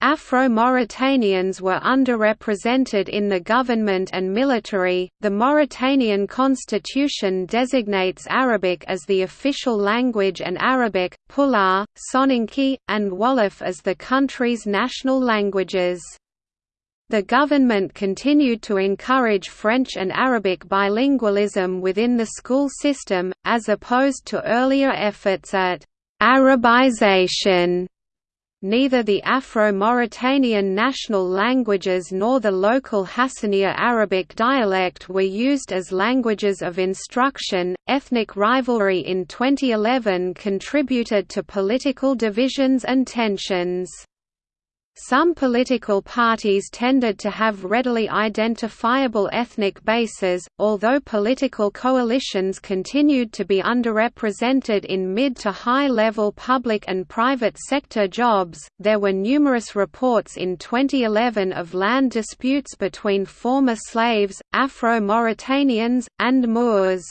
Afro-Mauritanians were underrepresented in the government and military. The Mauritanian constitution designates Arabic as the official language and Arabic, Pulaar, Soninke, and Wolof as the country's national languages. The government continued to encourage French and Arabic bilingualism within the school system, as opposed to earlier efforts at Arabization Neither the Afro-Mauritanian national languages nor the local Hassaniya Arabic dialect were used as languages of instruction. Ethnic rivalry in 2011 contributed to political divisions and tensions. Some political parties tended to have readily identifiable ethnic bases, although political coalitions continued to be underrepresented in mid to high level public and private sector jobs. There were numerous reports in 2011 of land disputes between former slaves, Afro Mauritanians, and Moors.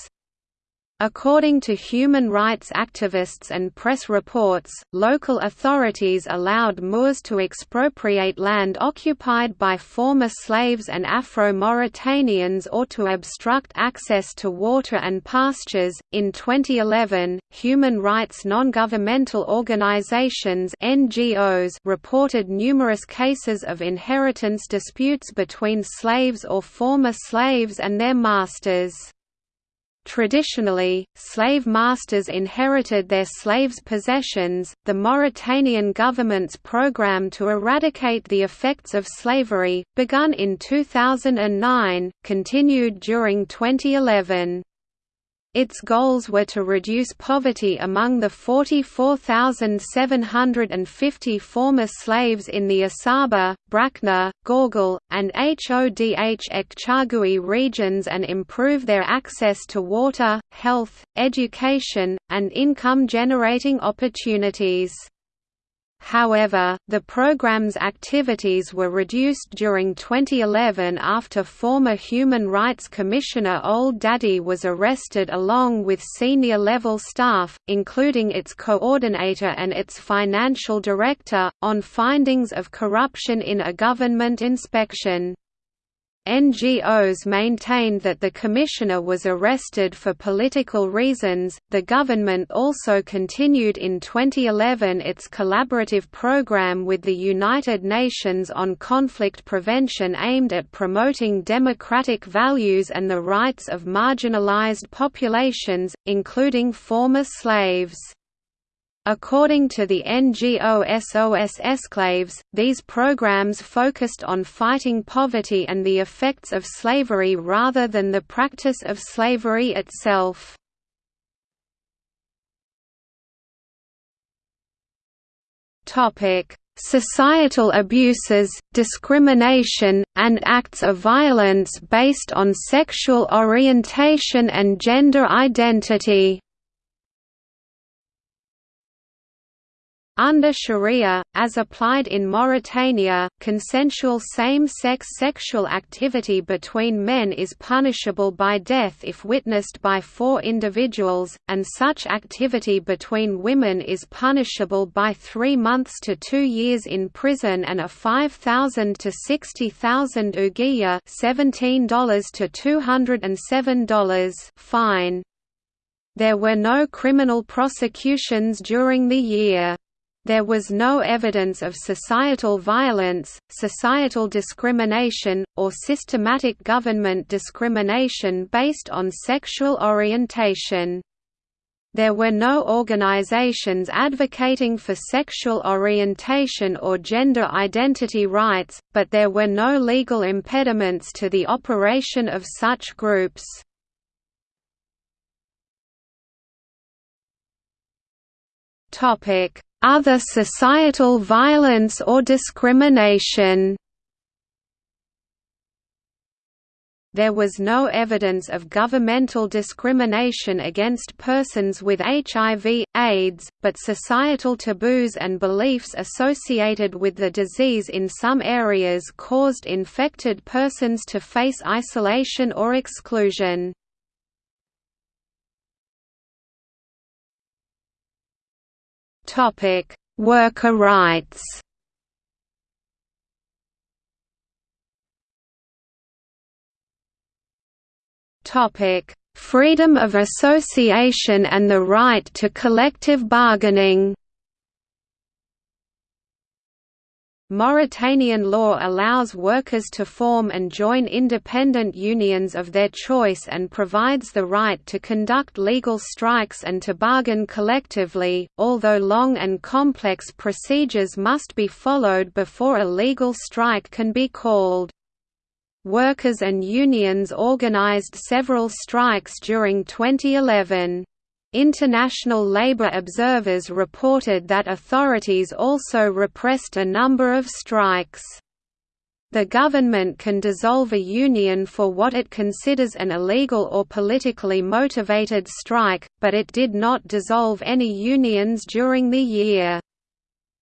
According to human rights activists and press reports, local authorities allowed Moors to expropriate land occupied by former slaves and Afro-Mauritanians or to obstruct access to water and pastures. In 2011, human rights non-governmental organizations (NGOs) reported numerous cases of inheritance disputes between slaves or former slaves and their masters. Traditionally, slave masters inherited their slaves' possessions. The Mauritanian government's program to eradicate the effects of slavery, begun in 2009, continued during 2011. Its goals were to reduce poverty among the 44,750 former slaves in the Assaba, Brakna, Gorgol, and Hodh Ech Chargui regions and improve their access to water, health, education, and income-generating opportunities. However, the program's activities were reduced during 2011 after former Human Rights Commissioner Ould Dadde was arrested along with senior-level staff, including its coordinator and its financial director, on findings of corruption in a government inspection. NGOs maintained that the commissioner was arrested for political reasons. The government also continued in 2011 its collaborative program with the United Nations on conflict prevention aimed at promoting democratic values and the rights of marginalized populations, including former slaves. According to the NGO SOS Esclaves, these programs focused on fighting poverty and the effects of slavery rather than the practice of slavery itself. Societal abuses, discrimination, and acts of violence based on sexual orientation and gender identity Under Sharia, as applied in Mauritania, consensual same-sex sexual activity between men is punishable by death if witnessed by four individuals, and such activity between women is punishable by three months to two years in prison and a 5,000 to 60,000 ouguiya $17 to $207 fine. There were no criminal prosecutions during the year. There was no evidence of societal violence, societal discrimination, or systematic government discrimination based on sexual orientation. There were no organizations advocating for sexual orientation or gender identity rights, but there were no legal impediments to the operation of such groups. Topic: other societal violence or discrimination There was no evidence of governmental discrimination against persons with HIV, AIDS, but societal taboos and beliefs associated with the disease in some areas caused infected persons to face isolation or exclusion. Topic: Worker rights. Topic: Freedom of association and the right to collective bargaining. Mauritanian law allows workers to form and join independent unions of their choice and provides the right to conduct legal strikes and to bargain collectively, although long and complex procedures must be followed before a legal strike can be called. Workers and unions organized several strikes during 2011. International labour observers reported that authorities also repressed a number of strikes. The government can dissolve a union for what it considers an illegal or politically motivated strike, but it did not dissolve any unions during the year.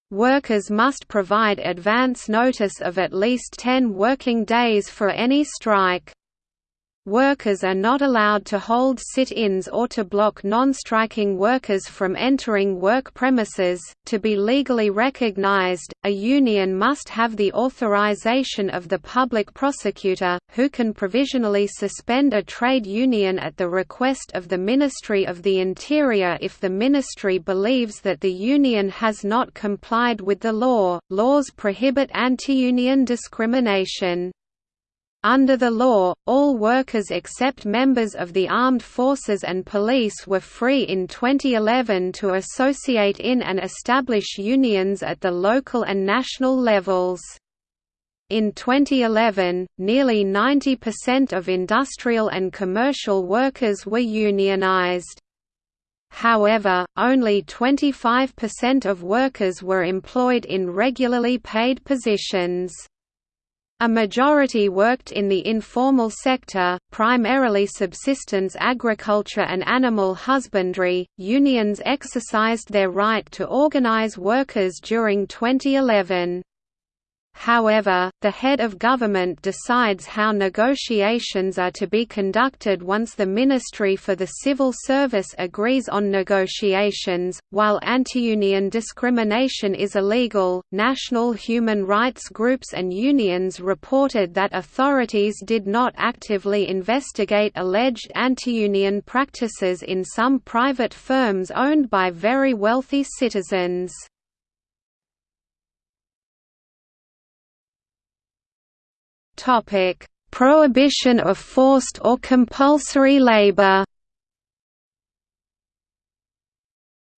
Workers must provide advance notice of at least 10 working days for any strike. Workers are not allowed to hold sit-ins or to block non-striking workers from entering work premises. To be legally recognized, a union must have the authorization of the public prosecutor, who can provisionally suspend a trade union at the request of the Ministry of the Interior if the ministry believes that the union has not complied with the law. Laws prohibit anti-union discrimination. Under the law, all workers except members of the armed forces and police were free in 2011 to associate in and establish unions at the local and national levels. In 2011, nearly 90% of industrial and commercial workers were unionized. However, only 25% of workers were employed in regularly paid positions. A majority worked in the informal sector, primarily subsistence agriculture and animal husbandry. Unions exercised their right to organize workers during 2011. However, the head of government decides how negotiations are to be conducted once the Ministry for the Civil Service agrees on negotiations. While anti-union discrimination is illegal, national human rights groups and unions reported that authorities did not actively investigate alleged anti-union practices in some private firms owned by very wealthy citizens. Topic: Prohibition of forced or compulsory labor.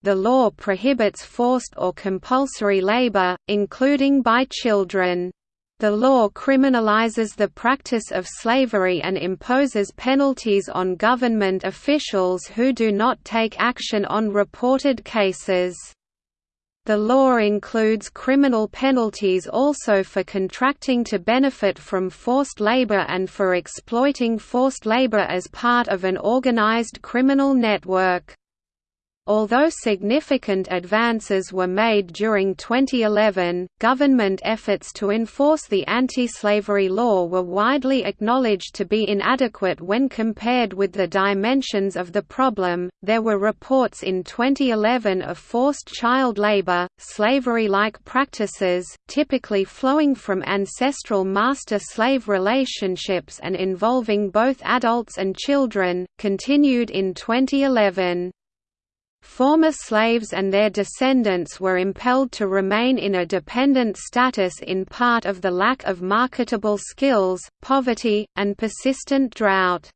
The law prohibits forced or compulsory labor, including by children. The law criminalizes the practice of slavery and imposes penalties on government officials who do not take action on reported cases. The law includes criminal penalties also for contracting to benefit from forced labor and for exploiting forced labor as part of an organized criminal network. Although significant advances were made during 2011, government efforts to enforce the anti-slavery law were widely acknowledged to be inadequate when compared with the dimensions of the problem. There were reports in 2011 of forced child labor, slavery-like practices, typically flowing from ancestral master-slave relationships and involving both adults and children, continued in 2011. Former slaves and their descendants were impelled to remain in a dependent status in part of the lack of marketable skills, poverty, and persistent drought.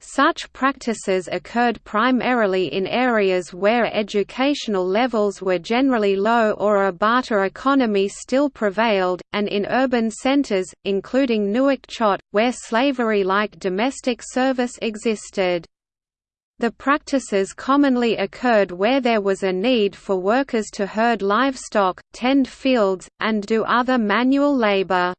Such practices occurred primarily in areas where educational levels were generally low or a barter economy still prevailed, and in urban centers, including Nouakchott, where slavery-like domestic service existed. The practices commonly occurred where there was a need for workers to herd livestock, tend fields, and do other manual labor.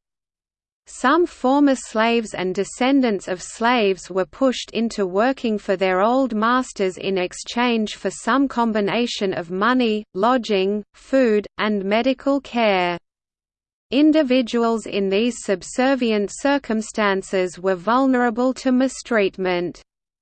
Some former slaves and descendants of slaves were pushed into working for their old masters in exchange for some combination of money, lodging, food, and medical care. Individuals in these subservient circumstances were vulnerable to mistreatment.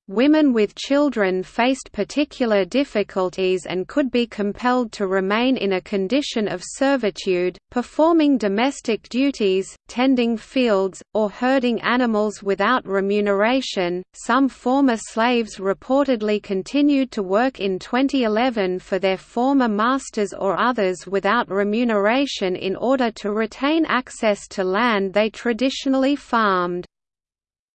Women with children faced particular difficulties and could be compelled to remain in a condition of servitude, performing domestic duties, tending fields, or herding animals without remuneration. Some former slaves reportedly continued to work in 2011 for their former masters or others without remuneration in order to retain access to land they traditionally farmed.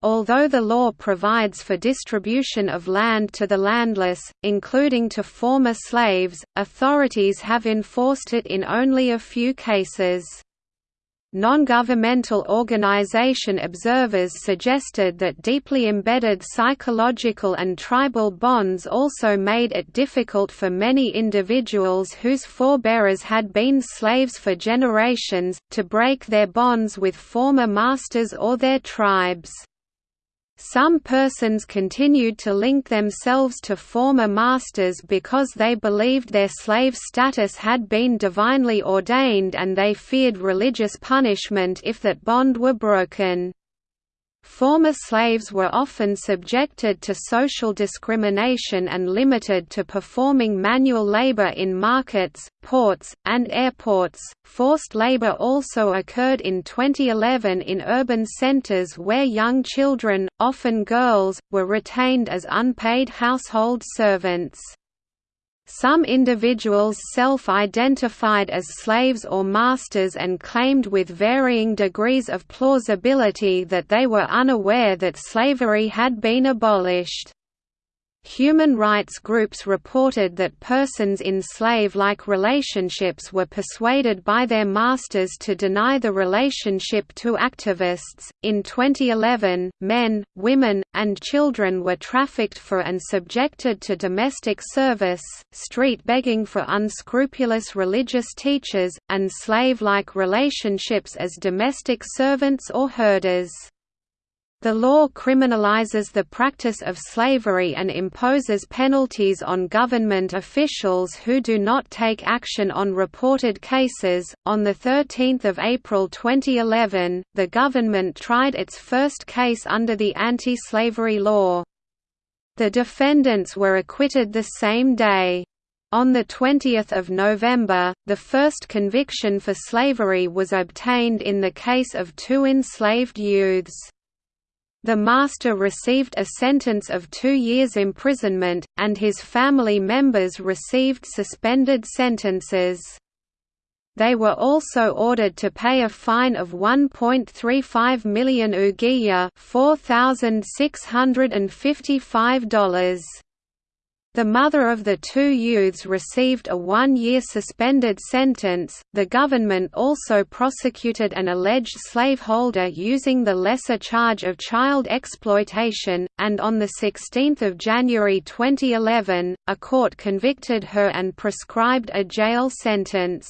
Although the law provides for distribution of land to the landless, including to former slaves, authorities have enforced it in only a few cases. Non-governmental organization observers suggested that deeply embedded psychological and tribal bonds also made it difficult for many individuals whose forebearers had been slaves for generations, to break their bonds with former masters or their tribes. Some persons continued to link themselves to former masters because they believed their slave status had been divinely ordained and they feared religious punishment if that bond were broken. Former slaves were often subjected to social discrimination and limited to performing manual labor in markets, ports, and airports. Forced labor also occurred in 2011 in urban centers where young children, often girls, were retained as unpaid household servants. Some individuals self-identified as slaves or masters and claimed with varying degrees of plausibility that they were unaware that slavery had been abolished. Human rights groups reported that persons in slave-like relationships were persuaded by their masters to deny the relationship to activists. In 2011, men, women, and children were trafficked for and subjected to domestic service, street begging for unscrupulous religious teachers, and slave-like relationships as domestic servants or herders. The law criminalizes the practice of slavery and imposes penalties on government officials who do not take action on reported cases. On the 13th of April 2011, the government tried its first case under the anti-slavery law. The defendants were acquitted the same day. On 20 November, the first conviction for slavery was obtained in the case of two enslaved youths. The master received a sentence of two years' imprisonment, and his family members received suspended sentences. They were also ordered to pay a fine of 1.35 million ouguiya $4,655. The mother of the two youths received a one-year suspended sentence. The government also prosecuted an alleged slaveholder using the lesser charge of child exploitation, and on the 16th of January 2011, a court convicted her and prescribed a jail sentence.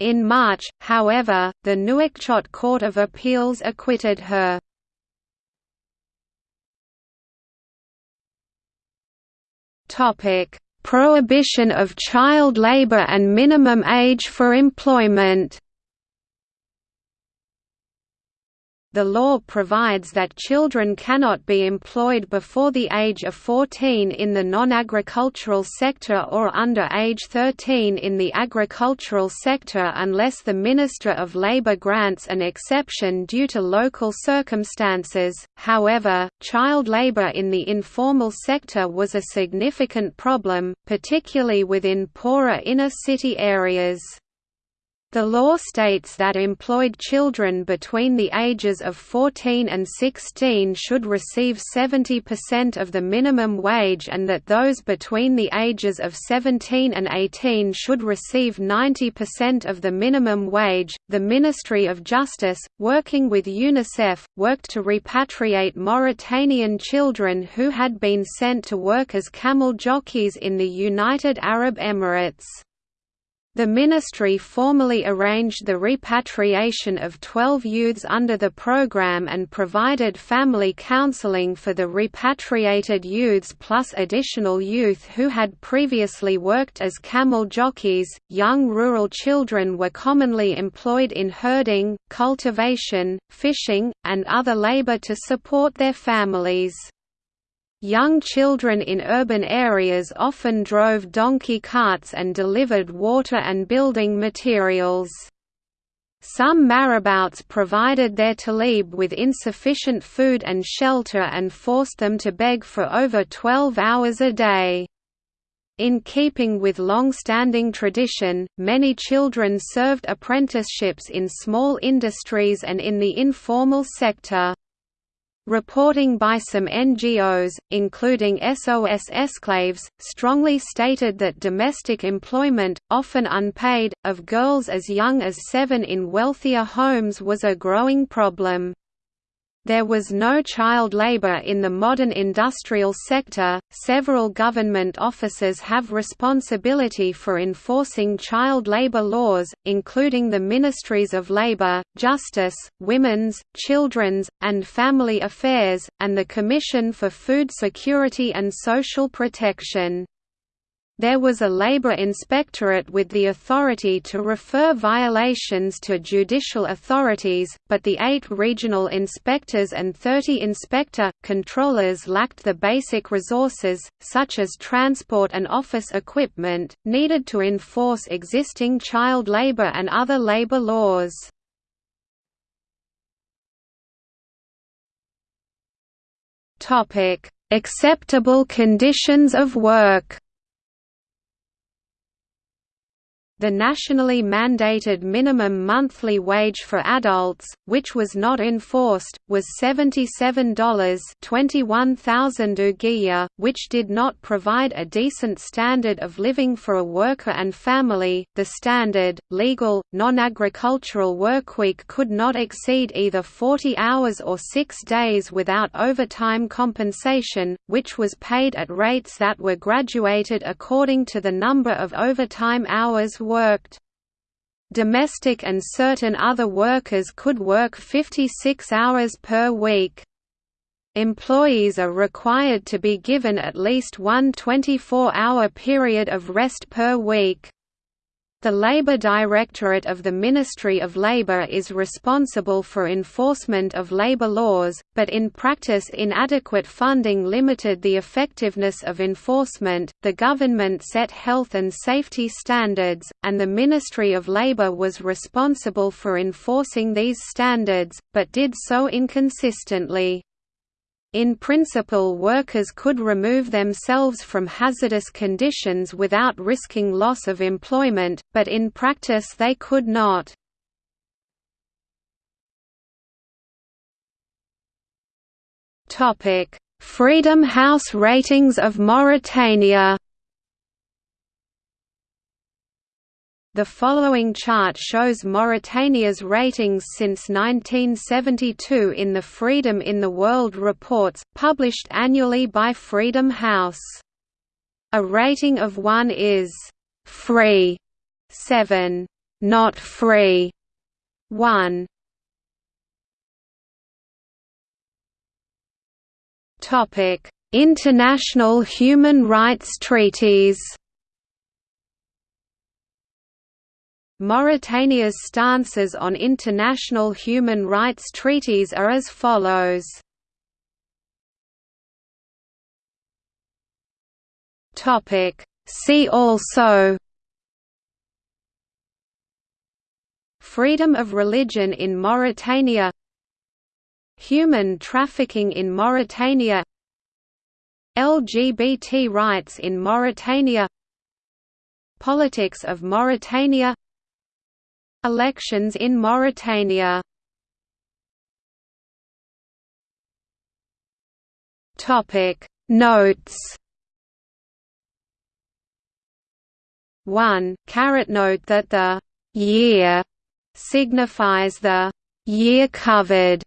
In March, however, the Nouakchott Court of Appeals acquitted her. Prohibition of child labor and minimum age for employment. The law provides that children cannot be employed before the age of 14 in the non-agricultural sector or under age 13 in the agricultural sector unless the Minister of Labour grants an exception due to local circumstances. However, child labour in the informal sector was a significant problem, particularly within poorer inner city areas. The law states that employed children between the ages of 14 and 16 should receive 70% of the minimum wage and that those between the ages of 17 and 18 should receive 90% of the minimum wage. The Ministry of Justice, working with UNICEF, worked to repatriate Mauritanian children who had been sent to work as camel jockeys in the United Arab Emirates. The ministry formally arranged the repatriation of 12 youths under the program and provided family counseling for the repatriated youths plus additional youth who had previously worked as camel jockeys. Young rural children were commonly employed in herding, cultivation, fishing, and other labor to support their families. Young children in urban areas often drove donkey carts and delivered water and building materials. Some marabouts provided their talib with insufficient food and shelter and forced them to beg for over 12 hours a day. In keeping with long-standing tradition, many children served apprenticeships in small industries and in the informal sector. Reporting by some NGOs, including SOS Esclaves, strongly stated that domestic employment, often unpaid, of girls as young as seven in wealthier homes was a growing problem. There was no child labor in the modern industrial sector. Several government offices have responsibility for enforcing child labor laws, including the Ministries of Labor, Justice, Women's, Children's, and Family Affairs, and the Commission for Food Security and Social Protection. There was a labor inspectorate with the authority to refer violations to judicial authorities, but the eight regional inspectors and 30 inspector, controllers lacked the basic resources, such as transport and office equipment, needed to enforce existing child labor and other labor laws. Acceptable conditions of work The nationally mandated minimum monthly wage for adults, which was not enforced, was $77 21,000 which did not provide a decent standard of living for a worker and family. The standard, legal, non-agricultural workweek could not exceed either 40 hours or 6 days without overtime compensation, which was paid at rates that were graduated according to the number of overtime hours worked. Domestic and certain other workers could work 56 hours per week. Employees are required to be given at least one 24-hour period of rest per week. The Labour Directorate of the Ministry of Labour is responsible for enforcement of labour laws, but in practice inadequate funding limited the effectiveness of enforcement. The government set health and safety standards, and the Ministry of Labour was responsible for enforcing these standards, but did so inconsistently. In principle workers could remove themselves from hazardous conditions without risking loss of employment, but in practice they could not. Freedom House ratings of Mauritania The following chart shows Mauritania's ratings since 1972 in the Freedom in the World reports, published annually by Freedom House. A rating of 1 is «free», 7 «not free», 1 International human rights treaties Mauritania's stances on international human rights treaties are as follows. See also Freedom of religion in Mauritania Human trafficking in Mauritania LGBT rights in Mauritania Politics of Mauritania Elections in Mauritania. Notes. 1. Caret note that the «year» signifies the «year covered»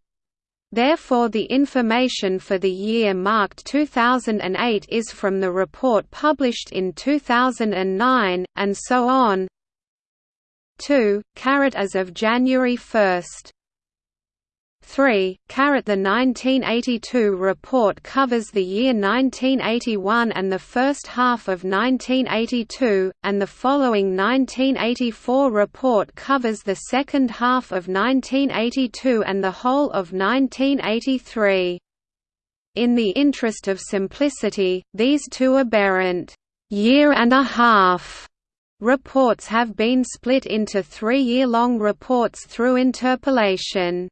Therefore the information for the year marked 2008 is from the report published in 2009, and so on 2, caret as of January 1. 3. Caret the 1982 report covers the year 1981 and the first half of 1982, and the following 1984 report covers the second half of 1982 and the whole of 1983. In the interest of simplicity, these two aberrant year and a half Reports have been split into three-year-long reports through interpolation.